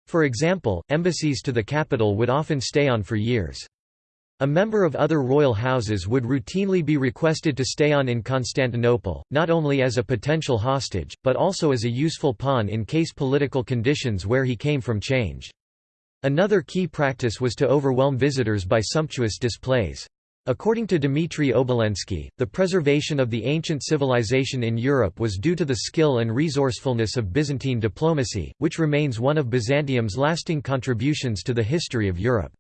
For example, embassies to the capital would often stay on for years. A member of other royal houses would routinely be requested to stay on in Constantinople, not only as a potential hostage, but also as a useful pawn in case political conditions where he came from changed. Another key practice was to overwhelm visitors by sumptuous displays. According to Dmitry Obolensky, the preservation of the ancient civilization in Europe was due to the skill and resourcefulness of Byzantine diplomacy, which remains one of Byzantium's lasting contributions to the history of Europe.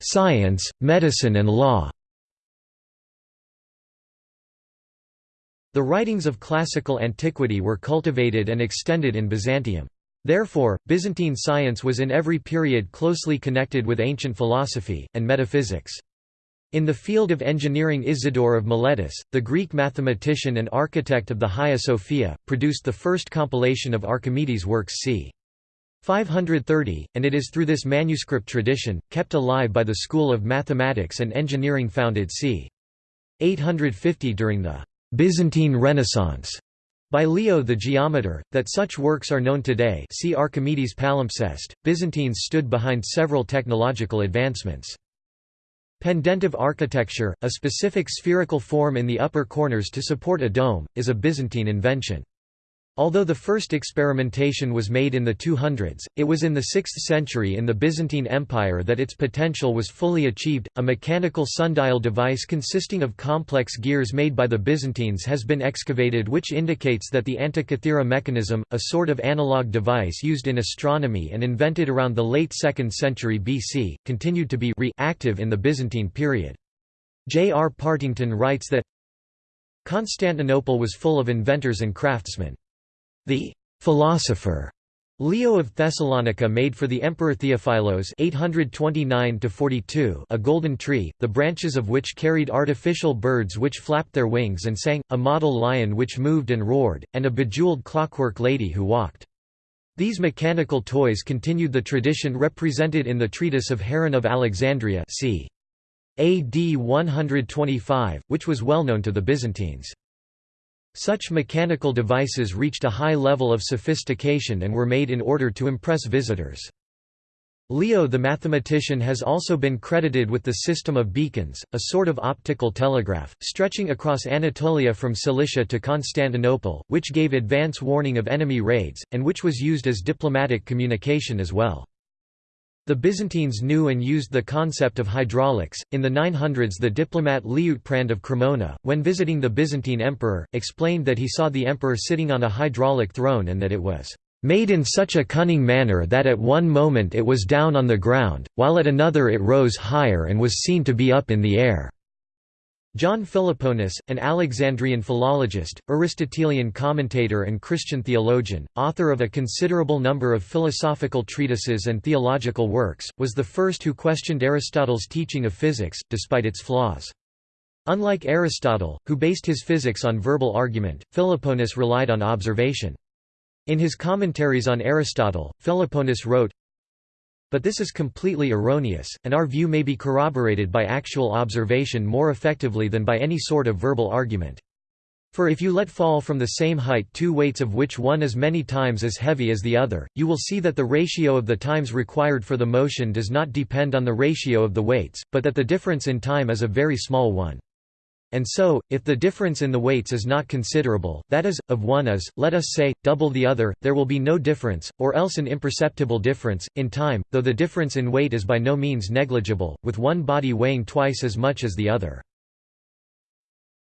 Science, medicine and law The writings of classical antiquity were cultivated and extended in Byzantium. Therefore, Byzantine science was in every period closely connected with ancient philosophy, and metaphysics. In the field of engineering Isidore of Miletus, the Greek mathematician and architect of the Hagia Sophia, produced the first compilation of Archimedes' works c. 530, and it is through this manuscript tradition, kept alive by the School of Mathematics and Engineering founded c. 850 during the Byzantine Renaissance by Leo the Geometer, that such works are known today see Archimedes' palimpsest. Byzantines stood behind several technological advancements. Pendentive architecture, a specific spherical form in the upper corners to support a dome, is a Byzantine invention. Although the first experimentation was made in the 200s, it was in the 6th century in the Byzantine Empire that its potential was fully achieved. A mechanical sundial device consisting of complex gears made by the Byzantines has been excavated, which indicates that the Antikythera mechanism, a sort of analog device used in astronomy and invented around the late 2nd century BC, continued to be reactive in the Byzantine period. J. R. Partington writes that Constantinople was full of inventors and craftsmen. The philosopher Leo of Thessalonica made for the Emperor Theophilos 829 42 a golden tree, the branches of which carried artificial birds which flapped their wings and sang, a model lion which moved and roared, and a bejeweled clockwork lady who walked. These mechanical toys continued the tradition represented in the treatise of Heron of Alexandria c. AD 125, which was well known to the Byzantines. Such mechanical devices reached a high level of sophistication and were made in order to impress visitors. Leo the mathematician has also been credited with the system of beacons, a sort of optical telegraph, stretching across Anatolia from Cilicia to Constantinople, which gave advance warning of enemy raids, and which was used as diplomatic communication as well. The Byzantines knew and used the concept of hydraulics. In the 900s, the diplomat Liutprand of Cremona, when visiting the Byzantine emperor, explained that he saw the emperor sitting on a hydraulic throne and that it was made in such a cunning manner that at one moment it was down on the ground, while at another it rose higher and was seen to be up in the air. John Philoponus, an Alexandrian philologist, Aristotelian commentator and Christian theologian, author of a considerable number of philosophical treatises and theological works, was the first who questioned Aristotle's teaching of physics, despite its flaws. Unlike Aristotle, who based his physics on verbal argument, Philoponus relied on observation. In his commentaries on Aristotle, Philoponus wrote, but this is completely erroneous, and our view may be corroborated by actual observation more effectively than by any sort of verbal argument. For if you let fall from the same height two weights of which one is many times as heavy as the other, you will see that the ratio of the times required for the motion does not depend on the ratio of the weights, but that the difference in time is a very small one. And so, if the difference in the weights is not considerable, that is, of one is, let us say, double the other, there will be no difference, or else an imperceptible difference, in time, though the difference in weight is by no means negligible, with one body weighing twice as much as the other.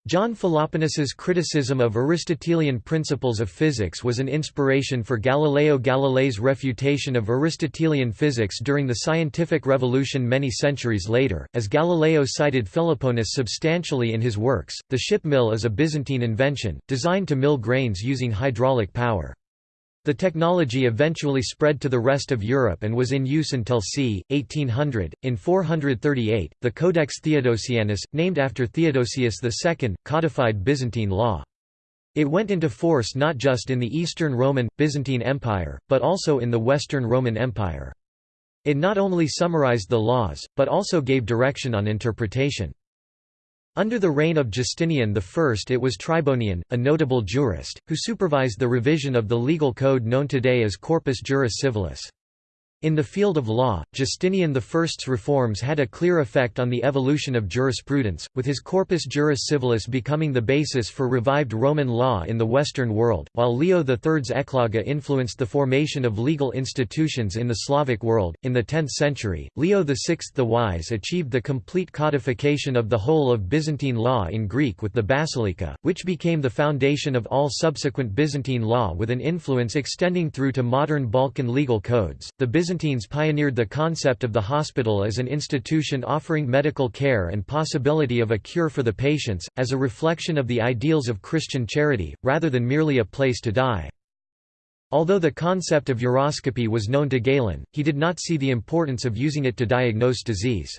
John Philoponus's criticism of Aristotelian principles of physics was an inspiration for Galileo Galilei's refutation of Aristotelian physics during the scientific revolution many centuries later, as Galileo cited Philoponus substantially in his works. The ship mill is a Byzantine invention, designed to mill grains using hydraulic power. The technology eventually spread to the rest of Europe and was in use until c. 1800. In 438, the Codex Theodosianus, named after Theodosius II, codified Byzantine law. It went into force not just in the Eastern Roman, Byzantine Empire, but also in the Western Roman Empire. It not only summarized the laws, but also gave direction on interpretation. Under the reign of Justinian I it was Tribonian, a notable jurist, who supervised the revision of the legal code known today as Corpus Juris Civilis. In the field of law, Justinian I's reforms had a clear effect on the evolution of jurisprudence, with his Corpus Juris Civilis becoming the basis for revived Roman law in the Western world, while Leo III's Ecloga influenced the formation of legal institutions in the Slavic world. In the 10th century, Leo VI the Wise achieved the complete codification of the whole of Byzantine law in Greek with the Basilika, which became the foundation of all subsequent Byzantine law with an influence extending through to modern Balkan legal codes. The Byzantines pioneered the concept of the hospital as an institution offering medical care and possibility of a cure for the patients, as a reflection of the ideals of Christian charity, rather than merely a place to die. Although the concept of uroscopy was known to Galen, he did not see the importance of using it to diagnose disease.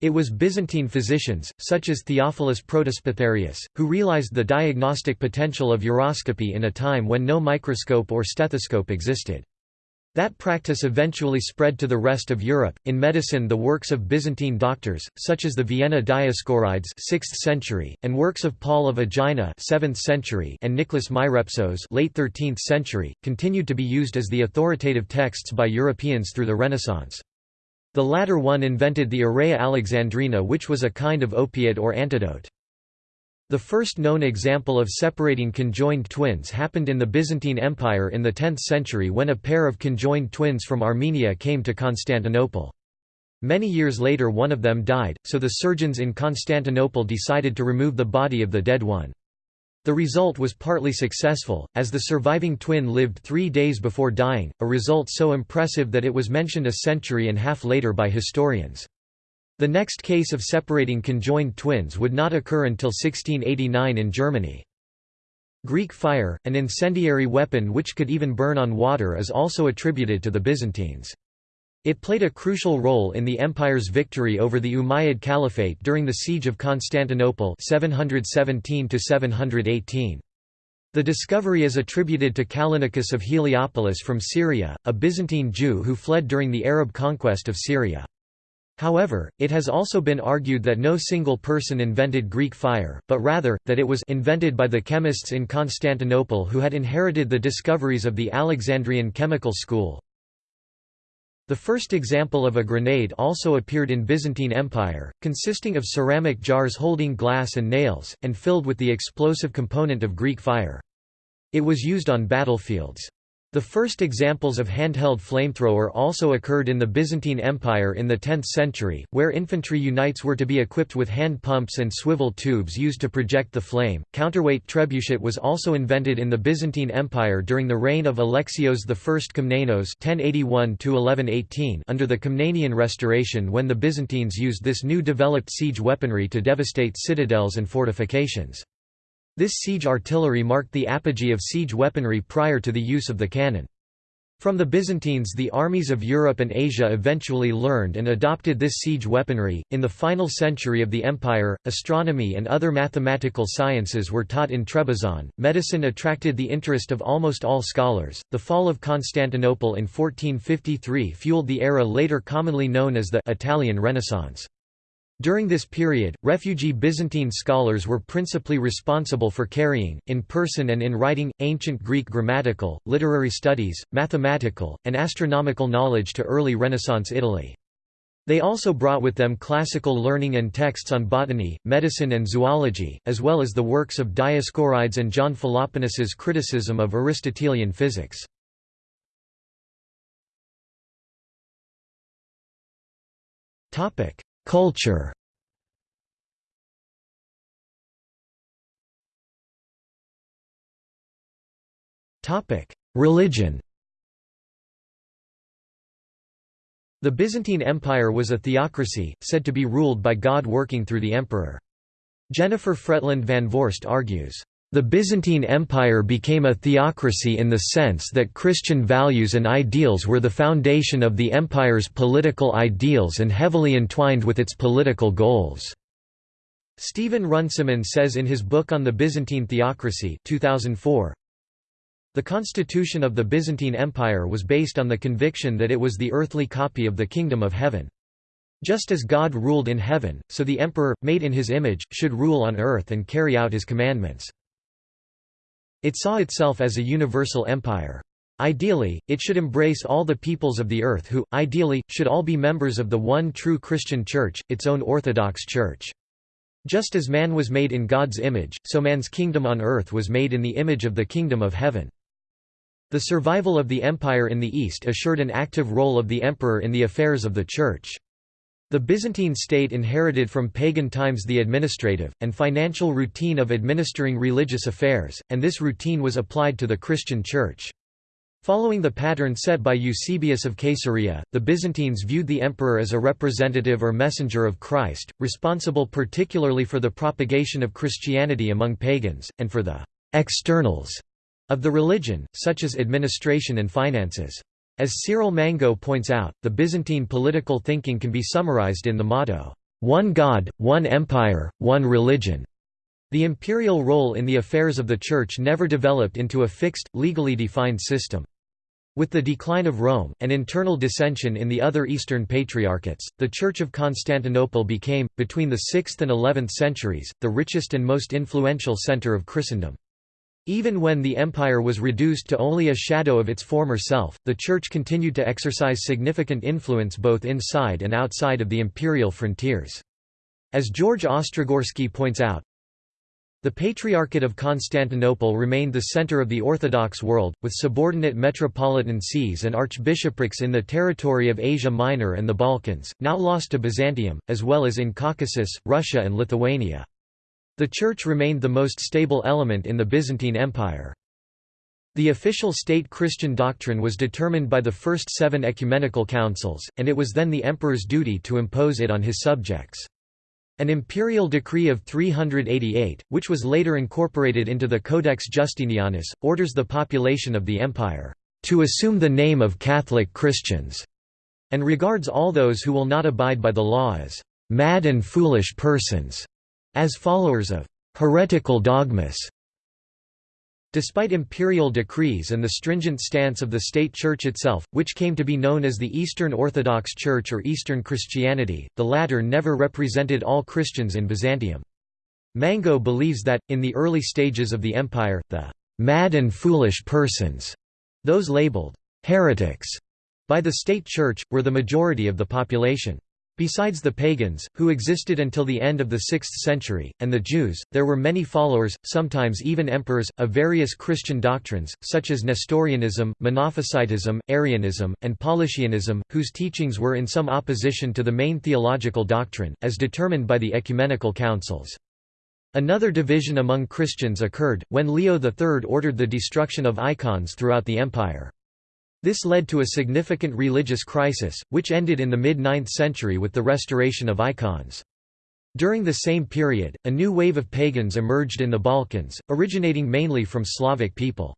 It was Byzantine physicians, such as Theophilus Protospatharius, who realized the diagnostic potential of uroscopy in a time when no microscope or stethoscope existed. That practice eventually spread to the rest of Europe. In medicine, the works of Byzantine doctors, such as the Vienna Dioscorides (6th century) and works of Paul of Aegina (7th century) and Nicholas Myrepsos (late 13th century), continued to be used as the authoritative texts by Europeans through the Renaissance. The latter one invented the Aurea Alexandrina, which was a kind of opiate or antidote. The first known example of separating conjoined twins happened in the Byzantine Empire in the 10th century when a pair of conjoined twins from Armenia came to Constantinople. Many years later one of them died, so the surgeons in Constantinople decided to remove the body of the dead one. The result was partly successful, as the surviving twin lived three days before dying, a result so impressive that it was mentioned a century and a half later by historians. The next case of separating conjoined twins would not occur until 1689 in Germany. Greek fire, an incendiary weapon which could even burn on water is also attributed to the Byzantines. It played a crucial role in the empire's victory over the Umayyad Caliphate during the Siege of Constantinople 717 -718. The discovery is attributed to Callinicus of Heliopolis from Syria, a Byzantine Jew who fled during the Arab conquest of Syria. However, it has also been argued that no single person invented Greek fire, but rather, that it was invented by the chemists in Constantinople who had inherited the discoveries of the Alexandrian chemical school. The first example of a grenade also appeared in Byzantine Empire, consisting of ceramic jars holding glass and nails, and filled with the explosive component of Greek fire. It was used on battlefields. The first examples of handheld flamethrower also occurred in the Byzantine Empire in the 10th century, where infantry units were to be equipped with hand pumps and swivel tubes used to project the flame. Counterweight trebuchet was also invented in the Byzantine Empire during the reign of Alexios I Komnenos (1081–1118) under the Komnenian Restoration, when the Byzantines used this new developed siege weaponry to devastate citadels and fortifications. This siege artillery marked the apogee of siege weaponry prior to the use of the cannon. From the Byzantines, the armies of Europe and Asia eventually learned and adopted this siege weaponry. In the final century of the empire, astronomy and other mathematical sciences were taught in Trebizond. Medicine attracted the interest of almost all scholars. The fall of Constantinople in 1453 fueled the era later commonly known as the Italian Renaissance. During this period, refugee Byzantine scholars were principally responsible for carrying, in person and in writing, ancient Greek grammatical, literary studies, mathematical, and astronomical knowledge to early Renaissance Italy. They also brought with them classical learning and texts on botany, medicine and zoology, as well as the works of Dioscorides and John Philoponus's criticism of Aristotelian physics. Topic: Culture. Religion. The Byzantine Empire was a theocracy, said to be ruled by God working through the emperor. Jennifer Fretland van Voorst argues, The Byzantine Empire became a theocracy in the sense that Christian values and ideals were the foundation of the empire's political ideals and heavily entwined with its political goals. Stephen Runciman says in his book on the Byzantine Theocracy 2004, The constitution of the Byzantine Empire was based on the conviction that it was the earthly copy of the kingdom of heaven. Just as God ruled in heaven, so the emperor, made in his image, should rule on earth and carry out his commandments. It saw itself as a universal empire. Ideally, it should embrace all the peoples of the earth who, ideally, should all be members of the one true Christian Church, its own Orthodox Church. Just as man was made in God's image, so man's kingdom on earth was made in the image of the kingdom of heaven. The survival of the empire in the East assured an active role of the emperor in the affairs of the Church. The Byzantine state inherited from pagan times the administrative, and financial routine of administering religious affairs, and this routine was applied to the Christian Church. Following the pattern set by Eusebius of Caesarea, the Byzantines viewed the emperor as a representative or messenger of Christ, responsible particularly for the propagation of Christianity among pagans, and for the «externals» of the religion, such as administration and finances. As Cyril Mango points out, the Byzantine political thinking can be summarized in the motto, "'One God, one empire, one religion'". The imperial role in the affairs of the Church never developed into a fixed, legally defined system. With the decline of Rome, and internal dissension in the other Eastern Patriarchates, the Church of Constantinople became, between the 6th and 11th centuries, the richest and most influential centre of Christendom. Even when the empire was reduced to only a shadow of its former self, the Church continued to exercise significant influence both inside and outside of the imperial frontiers. As George Ostrogorsky points out, the Patriarchate of Constantinople remained the center of the Orthodox world, with subordinate metropolitan sees and archbishoprics in the territory of Asia Minor and the Balkans, now lost to Byzantium, as well as in Caucasus, Russia and Lithuania. The Church remained the most stable element in the Byzantine Empire. The official state Christian doctrine was determined by the first seven ecumenical councils, and it was then the emperor's duty to impose it on his subjects. An imperial decree of 388, which was later incorporated into the Codex Justinianus, orders the population of the empire, "...to assume the name of Catholic Christians", and regards all those who will not abide by the law as "...mad and foolish persons." As followers of heretical dogmas. Despite imperial decrees and the stringent stance of the state church itself, which came to be known as the Eastern Orthodox Church or Eastern Christianity, the latter never represented all Christians in Byzantium. Mango believes that, in the early stages of the empire, the «mad and foolish persons», those labeled «heretics» by the state church, were the majority of the population. Besides the pagans, who existed until the end of the 6th century, and the Jews, there were many followers, sometimes even emperors, of various Christian doctrines, such as Nestorianism, Monophysitism, Arianism, and Paulicianism, whose teachings were in some opposition to the main theological doctrine, as determined by the ecumenical councils. Another division among Christians occurred, when Leo III ordered the destruction of icons throughout the empire. This led to a significant religious crisis, which ended in the mid-9th century with the restoration of icons. During the same period, a new wave of pagans emerged in the Balkans, originating mainly from Slavic people.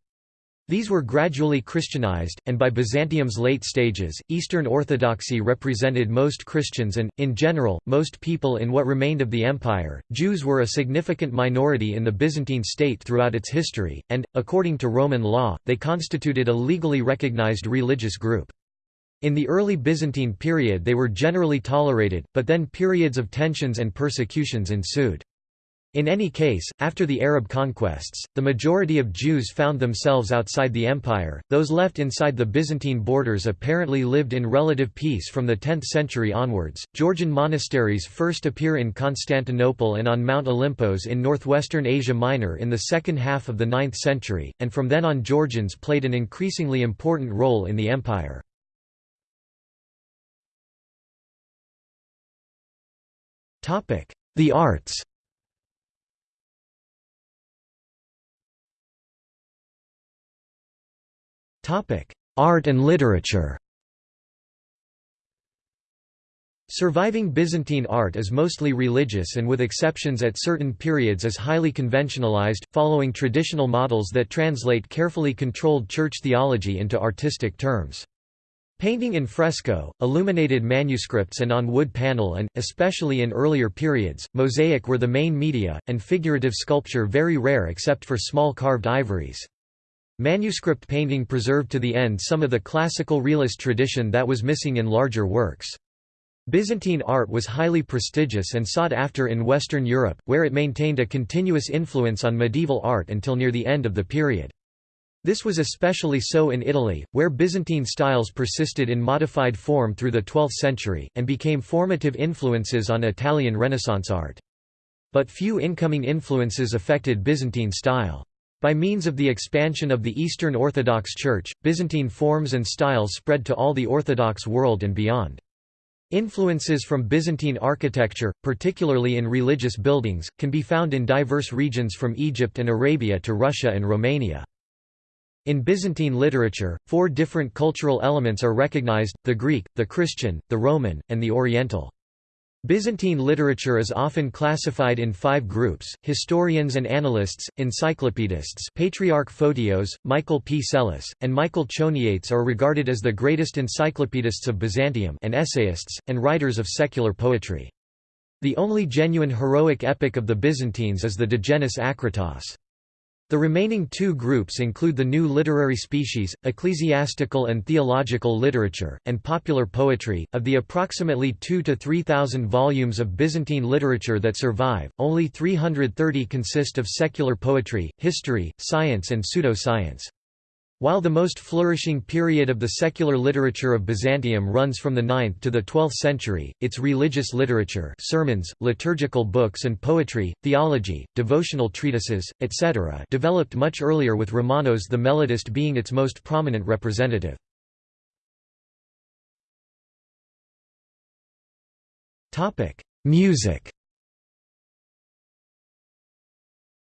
These were gradually Christianized, and by Byzantium's late stages, Eastern Orthodoxy represented most Christians and, in general, most people in what remained of the empire. Jews were a significant minority in the Byzantine state throughout its history, and, according to Roman law, they constituted a legally recognized religious group. In the early Byzantine period they were generally tolerated, but then periods of tensions and persecutions ensued. In any case, after the Arab conquests, the majority of Jews found themselves outside the empire, those left inside the Byzantine borders apparently lived in relative peace from the 10th century onwards. Georgian monasteries first appear in Constantinople and on Mount Olympos in northwestern Asia Minor in the second half of the 9th century, and from then on Georgians played an increasingly important role in the empire. The arts Art and literature Surviving Byzantine art is mostly religious and with exceptions at certain periods is highly conventionalized, following traditional models that translate carefully controlled church theology into artistic terms. Painting in fresco, illuminated manuscripts and on wood panel and, especially in earlier periods, mosaic were the main media, and figurative sculpture very rare except for small carved ivories. Manuscript painting preserved to the end some of the classical realist tradition that was missing in larger works. Byzantine art was highly prestigious and sought after in Western Europe, where it maintained a continuous influence on medieval art until near the end of the period. This was especially so in Italy, where Byzantine styles persisted in modified form through the 12th century, and became formative influences on Italian Renaissance art. But few incoming influences affected Byzantine style. By means of the expansion of the Eastern Orthodox Church, Byzantine forms and styles spread to all the Orthodox world and beyond. Influences from Byzantine architecture, particularly in religious buildings, can be found in diverse regions from Egypt and Arabia to Russia and Romania. In Byzantine literature, four different cultural elements are recognized, the Greek, the Christian, the Roman, and the Oriental. Byzantine literature is often classified in five groups, historians and analysts, encyclopedists Patriarch Photios, Michael P. Psellos, and Michael Choniates are regarded as the greatest encyclopedists of Byzantium and essayists, and writers of secular poetry. The only genuine heroic epic of the Byzantines is the Digenis Akritas. The remaining two groups include the new literary species, ecclesiastical and theological literature, and popular poetry. Of the approximately 2 to 3,000 volumes of Byzantine literature that survive, only 330 consist of secular poetry, history, science, and pseudoscience. While the most flourishing period of the secular literature of Byzantium runs from the 9th to the 12th century, its religious literature sermons, liturgical books and poetry, theology, devotional treatises, etc. developed much earlier with Romanos the melodist being its most prominent representative. Music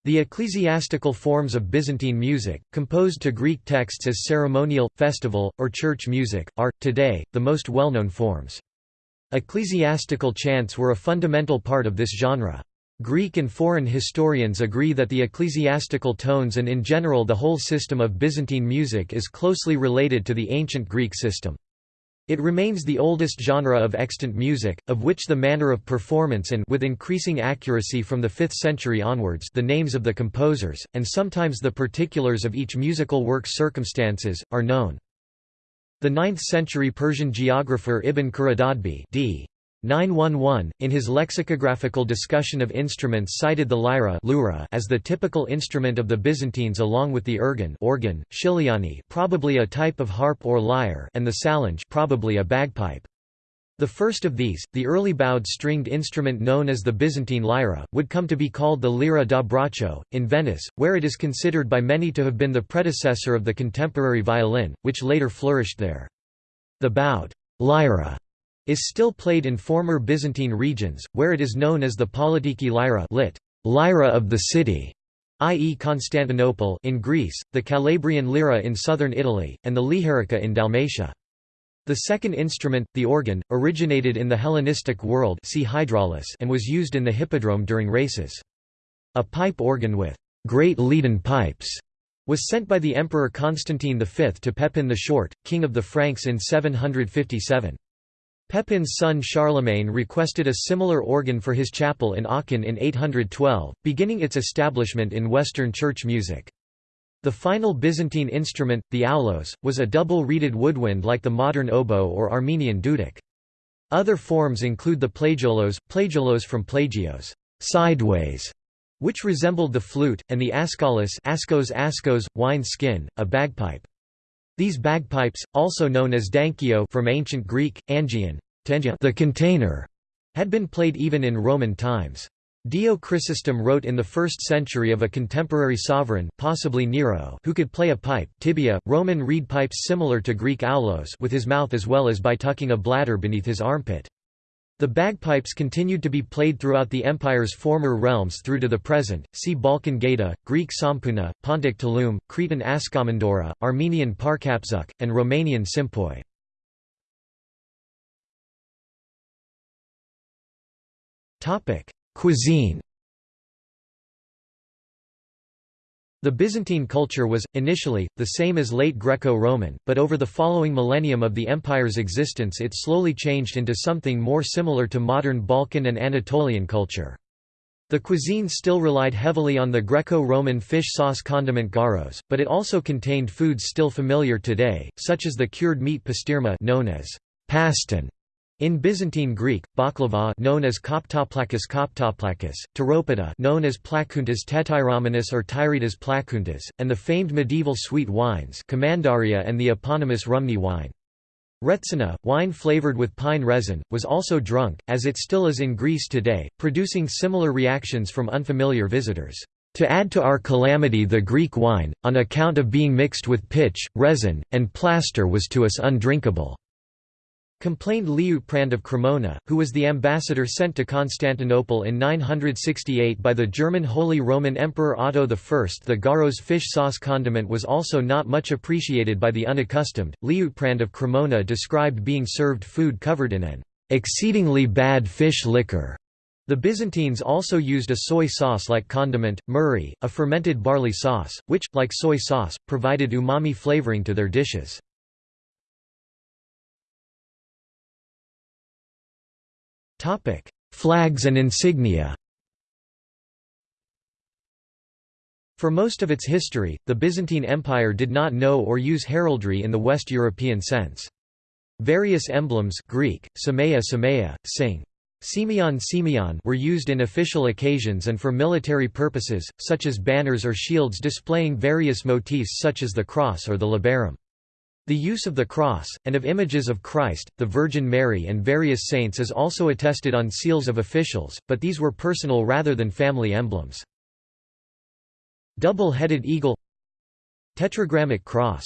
The ecclesiastical forms of Byzantine music, composed to Greek texts as ceremonial, festival, or church music, are, today, the most well-known forms. Ecclesiastical chants were a fundamental part of this genre. Greek and foreign historians agree that the ecclesiastical tones and in general the whole system of Byzantine music is closely related to the ancient Greek system. It remains the oldest genre of extant music, of which the manner of performance and with increasing accuracy from the 5th century onwards the names of the composers, and sometimes the particulars of each musical work's circumstances, are known. The 9th-century Persian geographer Ibn Khordadbeh d. 911, in his lexicographical discussion of instruments cited the lyra as the typical instrument of the Byzantines along with the urgan organ, shiliani probably a type of harp or lyre and the salange probably a bagpipe. The first of these, the early bowed stringed instrument known as the Byzantine lyra, would come to be called the lira da braccio, in Venice, where it is considered by many to have been the predecessor of the contemporary violin, which later flourished there. The bowed lyra is still played in former Byzantine regions, where it is known as the Politiki lyra lit. lyra of the city, i.e. Constantinople in Greece, the Calabrian lira in southern Italy, and the lyharica in Dalmatia. The second instrument, the organ, originated in the Hellenistic world see hydraulis and was used in the hippodrome during races. A pipe organ with great leaden pipes was sent by the Emperor Constantine V to Pepin the Short, king of the Franks in 757. Pepin's son Charlemagne requested a similar organ for his chapel in Aachen in 812, beginning its establishment in Western church music. The final Byzantine instrument, the aulos, was a double-reeded woodwind like the modern oboe or Armenian duduk. Other forms include the plagiaulos, plagiaulos from plagios sideways, which resembled the flute, and the askaulos askos askos, wine skin, a bagpipe. These bagpipes, also known as dankio from ancient Greek, angion, the container, had been played even in Roman times. Dio Chrysostom wrote in the 1st century of a contemporary sovereign possibly Nero who could play a pipe tibia, Roman reed pipes similar to Greek aulos with his mouth as well as by tucking a bladder beneath his armpit. The bagpipes continued to be played throughout the empire's former realms through to the present, see Balkan Gaida, Greek Sampouna, Pontic Tulum, Cretan Askomandora, Armenian Parkapzuk, and Romanian Cimpoi. Cuisine The Byzantine culture was, initially, the same as late Greco-Roman, but over the following millennium of the empire's existence it slowly changed into something more similar to modern Balkan and Anatolian culture. The cuisine still relied heavily on the Greco-Roman fish sauce condiment garos, but it also contained foods still familiar today, such as the cured meat pastirma known as paston in Byzantine Greek, baklava known as koptoplakis koptoplakis, taropita known as plakountas tetyromenas or tyritas plakountas, and the famed medieval sweet wines Commandaria and the eponymous Rumney wine. Retsina, wine flavored with pine resin, was also drunk, as it still is in Greece today, producing similar reactions from unfamiliar visitors. To add to our calamity the Greek wine, on account of being mixed with pitch, resin, and plaster was to us undrinkable. Complained Liutprand of Cremona, who was the ambassador sent to Constantinople in 968 by the German Holy Roman Emperor Otto I. The Garos fish sauce condiment was also not much appreciated by the unaccustomed. Liutprand of Cremona described being served food covered in an exceedingly bad fish liquor. The Byzantines also used a soy sauce-like condiment, murri, a fermented barley sauce, which, like soy sauce, provided umami flavoring to their dishes. Topic: Flags and insignia. For most of its history, the Byzantine Empire did not know or use heraldry in the West European sense. Various emblems Greek, Semea Semea, Sing. Simeon Simeon were used in official occasions and for military purposes, such as banners or shields displaying various motifs such as the cross or the labarum. The use of the cross, and of images of Christ, the Virgin Mary and various saints is also attested on seals of officials, but these were personal rather than family emblems. Double-headed eagle Tetragrammic cross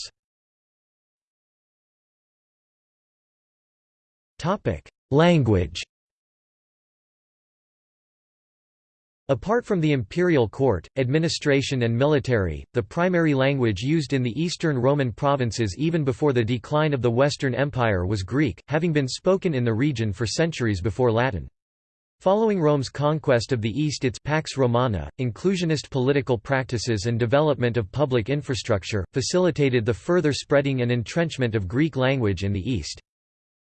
Language Apart from the imperial court, administration and military, the primary language used in the Eastern Roman provinces even before the decline of the Western Empire was Greek, having been spoken in the region for centuries before Latin. Following Rome's conquest of the East its Pax Romana, inclusionist political practices and development of public infrastructure, facilitated the further spreading and entrenchment of Greek language in the East.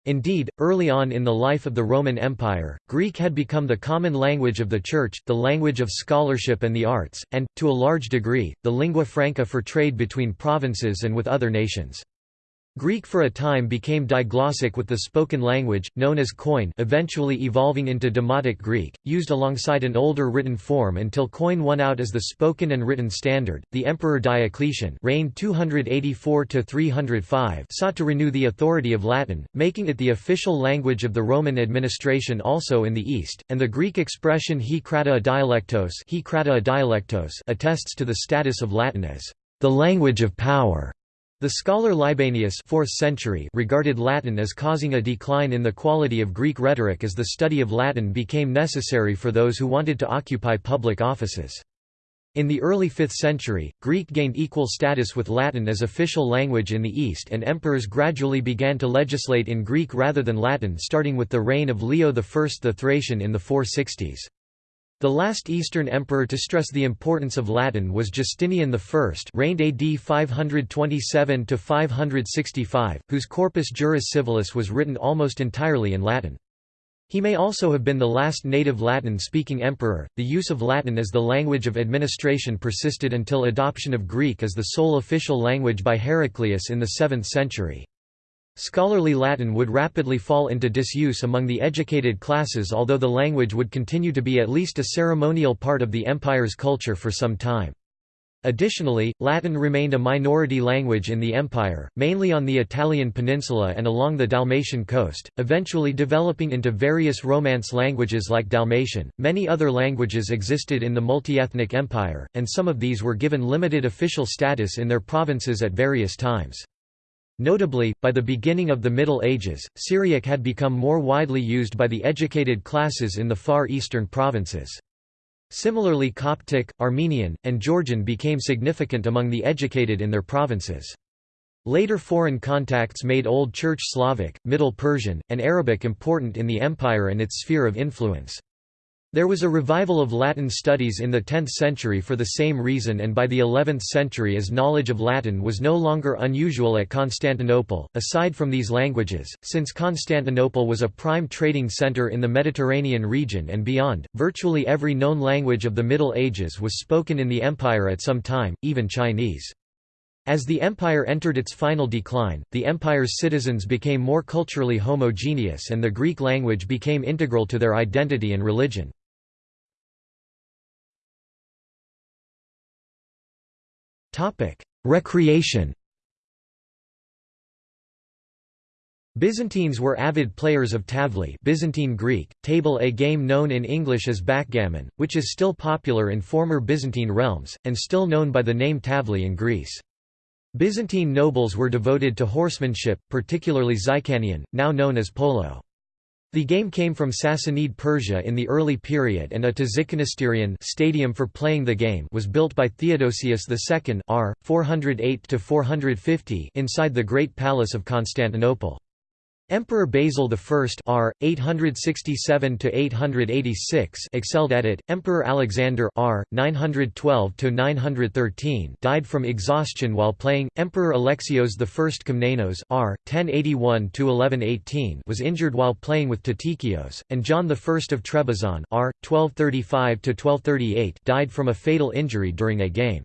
Indeed, early on in the life of the Roman Empire, Greek had become the common language of the Church, the language of scholarship and the arts, and, to a large degree, the lingua franca for trade between provinces and with other nations. Greek for a time became diglossic with the spoken language, known as Koine eventually evolving into Demotic Greek, used alongside an older written form until Koine won out as the spoken and written standard. The Emperor Diocletian reigned 284 sought to renew the authority of Latin, making it the official language of the Roman administration also in the East, and the Greek expression he krata dialectos attests to the status of Latin as the language of power. The scholar Libanius 4th century regarded Latin as causing a decline in the quality of Greek rhetoric as the study of Latin became necessary for those who wanted to occupy public offices. In the early 5th century, Greek gained equal status with Latin as official language in the East and emperors gradually began to legislate in Greek rather than Latin starting with the reign of Leo I the Thracian in the 460s. The last Eastern emperor to stress the importance of Latin was Justinian I reigned AD 527–565, whose Corpus Juris Civilis was written almost entirely in Latin. He may also have been the last native Latin-speaking emperor. The use of Latin as the language of administration persisted until adoption of Greek as the sole official language by Heraclius in the 7th century. Scholarly Latin would rapidly fall into disuse among the educated classes although the language would continue to be at least a ceremonial part of the empire's culture for some time. Additionally, Latin remained a minority language in the empire, mainly on the Italian peninsula and along the Dalmatian coast, eventually developing into various Romance languages like Dalmatian. Many other languages existed in the multi-ethnic empire, and some of these were given limited official status in their provinces at various times. Notably, by the beginning of the Middle Ages, Syriac had become more widely used by the educated classes in the Far Eastern provinces. Similarly Coptic, Armenian, and Georgian became significant among the educated in their provinces. Later foreign contacts made Old Church Slavic, Middle Persian, and Arabic important in the empire and its sphere of influence. There was a revival of Latin studies in the 10th century for the same reason and by the 11th century as knowledge of Latin was no longer unusual at Constantinople. Aside from these languages, since Constantinople was a prime trading center in the Mediterranean region and beyond, virtually every known language of the Middle Ages was spoken in the empire at some time, even Chinese. As the empire entered its final decline, the empire's citizens became more culturally homogeneous and the Greek language became integral to their identity and religion. Recreation Byzantines were avid players of tavli Byzantine Greek, table a game known in English as backgammon, which is still popular in former Byzantine realms, and still known by the name tavli in Greece. Byzantine nobles were devoted to horsemanship, particularly Tzykanion, now known as polo. The game came from Sassanid Persia in the early period and a Tzykanistyrion stadium for playing the game was built by Theodosius II r. 408 inside the Great Palace of Constantinople. Emperor Basil I R. 867–886 excelled at it. Emperor Alexander R. 912–913 died from exhaustion while playing. Emperor Alexios I Komnenos R. 1081–1118 was injured while playing with Tatikios, and John I of Trebizond R. 1235–1238 died from a fatal injury during a game.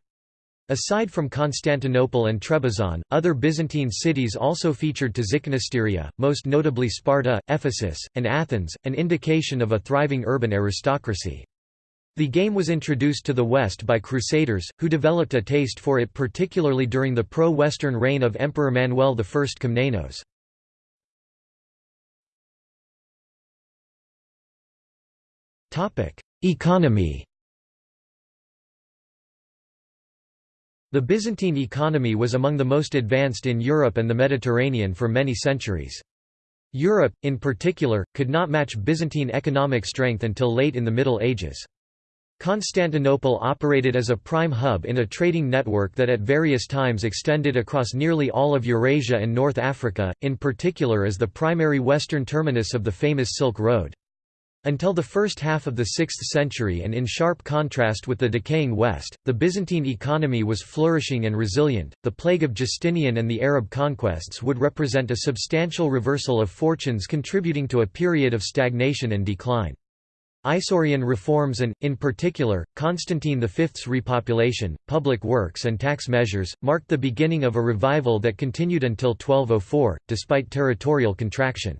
Aside from Constantinople and Trebizond, other Byzantine cities also featured Tzykanistyria, most notably Sparta, Ephesus, and Athens, an indication of a thriving urban aristocracy. The game was introduced to the West by Crusaders, who developed a taste for it particularly during the pro-Western reign of Emperor Manuel I Komnenos. Economy The Byzantine economy was among the most advanced in Europe and the Mediterranean for many centuries. Europe, in particular, could not match Byzantine economic strength until late in the Middle Ages. Constantinople operated as a prime hub in a trading network that at various times extended across nearly all of Eurasia and North Africa, in particular as the primary western terminus of the famous Silk Road. Until the first half of the 6th century and in sharp contrast with the decaying West, the Byzantine economy was flourishing and resilient. The plague of Justinian and the Arab conquests would represent a substantial reversal of fortunes contributing to a period of stagnation and decline. Isaurian reforms and, in particular, Constantine V's repopulation, public works and tax measures, marked the beginning of a revival that continued until 1204, despite territorial contraction.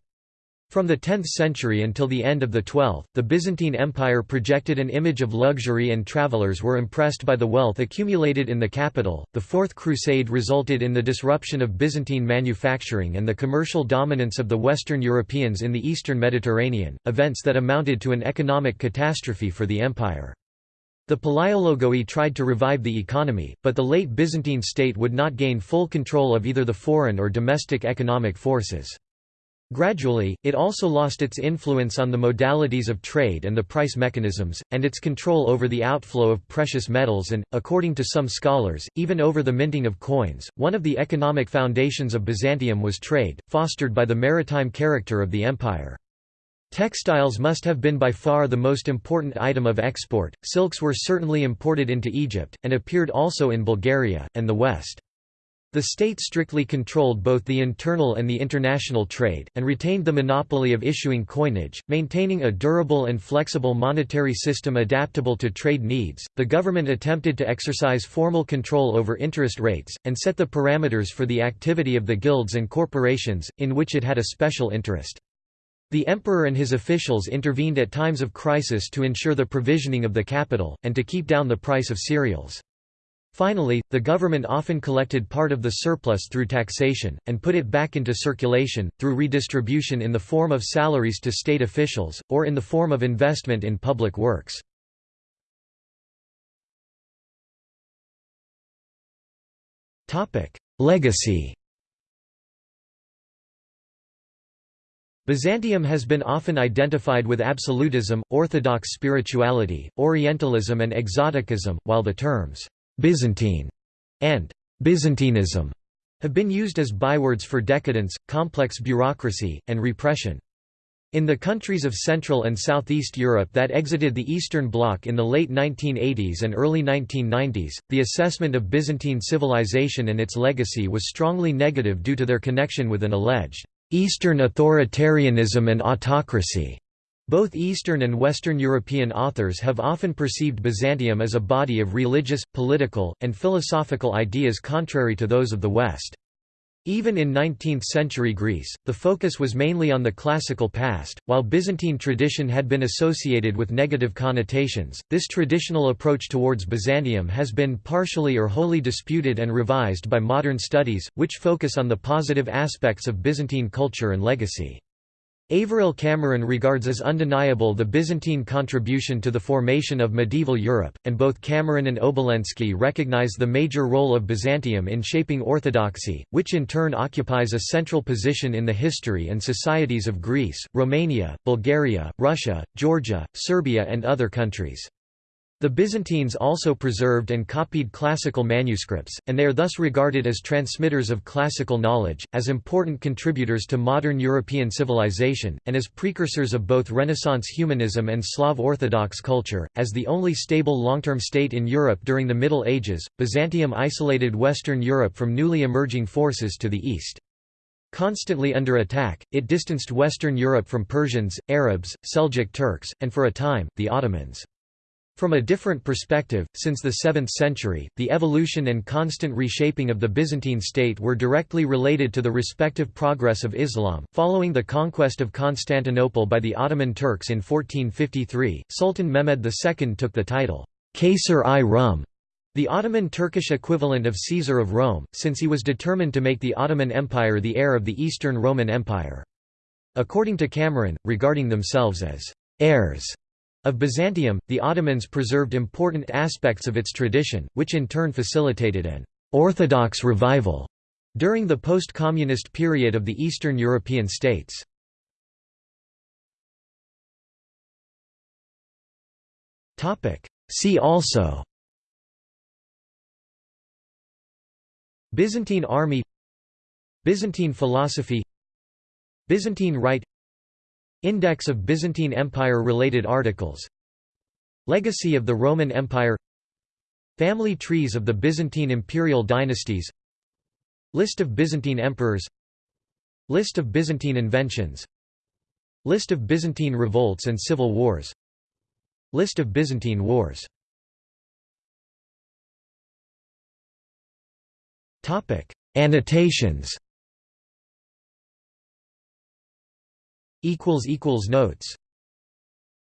From the 10th century until the end of the 12th, the Byzantine Empire projected an image of luxury and travelers were impressed by the wealth accumulated in the capital. The Fourth Crusade resulted in the disruption of Byzantine manufacturing and the commercial dominance of the Western Europeans in the eastern Mediterranean, events that amounted to an economic catastrophe for the empire. The Palaiologoi tried to revive the economy, but the late Byzantine state would not gain full control of either the foreign or domestic economic forces. Gradually, it also lost its influence on the modalities of trade and the price mechanisms, and its control over the outflow of precious metals and, according to some scholars, even over the minting of coins. One of the economic foundations of Byzantium was trade, fostered by the maritime character of the empire. Textiles must have been by far the most important item of export, silks were certainly imported into Egypt, and appeared also in Bulgaria, and the West. The state strictly controlled both the internal and the international trade, and retained the monopoly of issuing coinage, maintaining a durable and flexible monetary system adaptable to trade needs. The government attempted to exercise formal control over interest rates, and set the parameters for the activity of the guilds and corporations, in which it had a special interest. The emperor and his officials intervened at times of crisis to ensure the provisioning of the capital, and to keep down the price of cereals. Finally, the government often collected part of the surplus through taxation, and put it back into circulation, through redistribution in the form of salaries to state officials, or in the form of investment in public works. Legacy Byzantium has been often identified with absolutism, orthodox spirituality, Orientalism and exoticism, while the terms Byzantine and Byzantinism have been used as bywords for decadence, complex bureaucracy, and repression. In the countries of Central and Southeast Europe that exited the Eastern Bloc in the late 1980s and early 1990s, the assessment of Byzantine civilization and its legacy was strongly negative due to their connection with an alleged Eastern authoritarianism and autocracy. Both Eastern and Western European authors have often perceived Byzantium as a body of religious, political, and philosophical ideas contrary to those of the West. Even in 19th-century Greece, the focus was mainly on the classical past, while Byzantine tradition had been associated with negative connotations. This traditional approach towards Byzantium has been partially or wholly disputed and revised by modern studies, which focus on the positive aspects of Byzantine culture and legacy. Averil Cameron regards as undeniable the Byzantine contribution to the formation of medieval Europe, and both Cameron and Obolensky recognize the major role of Byzantium in shaping orthodoxy, which in turn occupies a central position in the history and societies of Greece, Romania, Bulgaria, Russia, Georgia, Serbia and other countries. The Byzantines also preserved and copied classical manuscripts, and they are thus regarded as transmitters of classical knowledge, as important contributors to modern European civilization, and as precursors of both Renaissance humanism and Slav Orthodox culture. As the only stable long-term state in Europe during the Middle Ages, Byzantium isolated Western Europe from newly emerging forces to the east. Constantly under attack, it distanced Western Europe from Persians, Arabs, Seljuk Turks, and for a time, the Ottomans. From a different perspective, since the 7th century, the evolution and constant reshaping of the Byzantine state were directly related to the respective progress of Islam. Following the conquest of Constantinople by the Ottoman Turks in 1453, Sultan Mehmed II took the title, Kaysar-i-Rum, the Ottoman Turkish equivalent of Caesar of Rome, since he was determined to make the Ottoman Empire the heir of the Eastern Roman Empire. According to Cameron, regarding themselves as heirs of Byzantium, the Ottomans preserved important aspects of its tradition, which in turn facilitated an «orthodox revival» during the post-communist period of the Eastern European states. See also Byzantine army Byzantine philosophy Byzantine rite Index of Byzantine Empire-related articles. Legacy of the Roman Empire. Family trees of the Byzantine imperial dynasties. List of Byzantine emperors. List of Byzantine inventions. List of Byzantine revolts and civil wars. List of Byzantine wars. Annotations Notes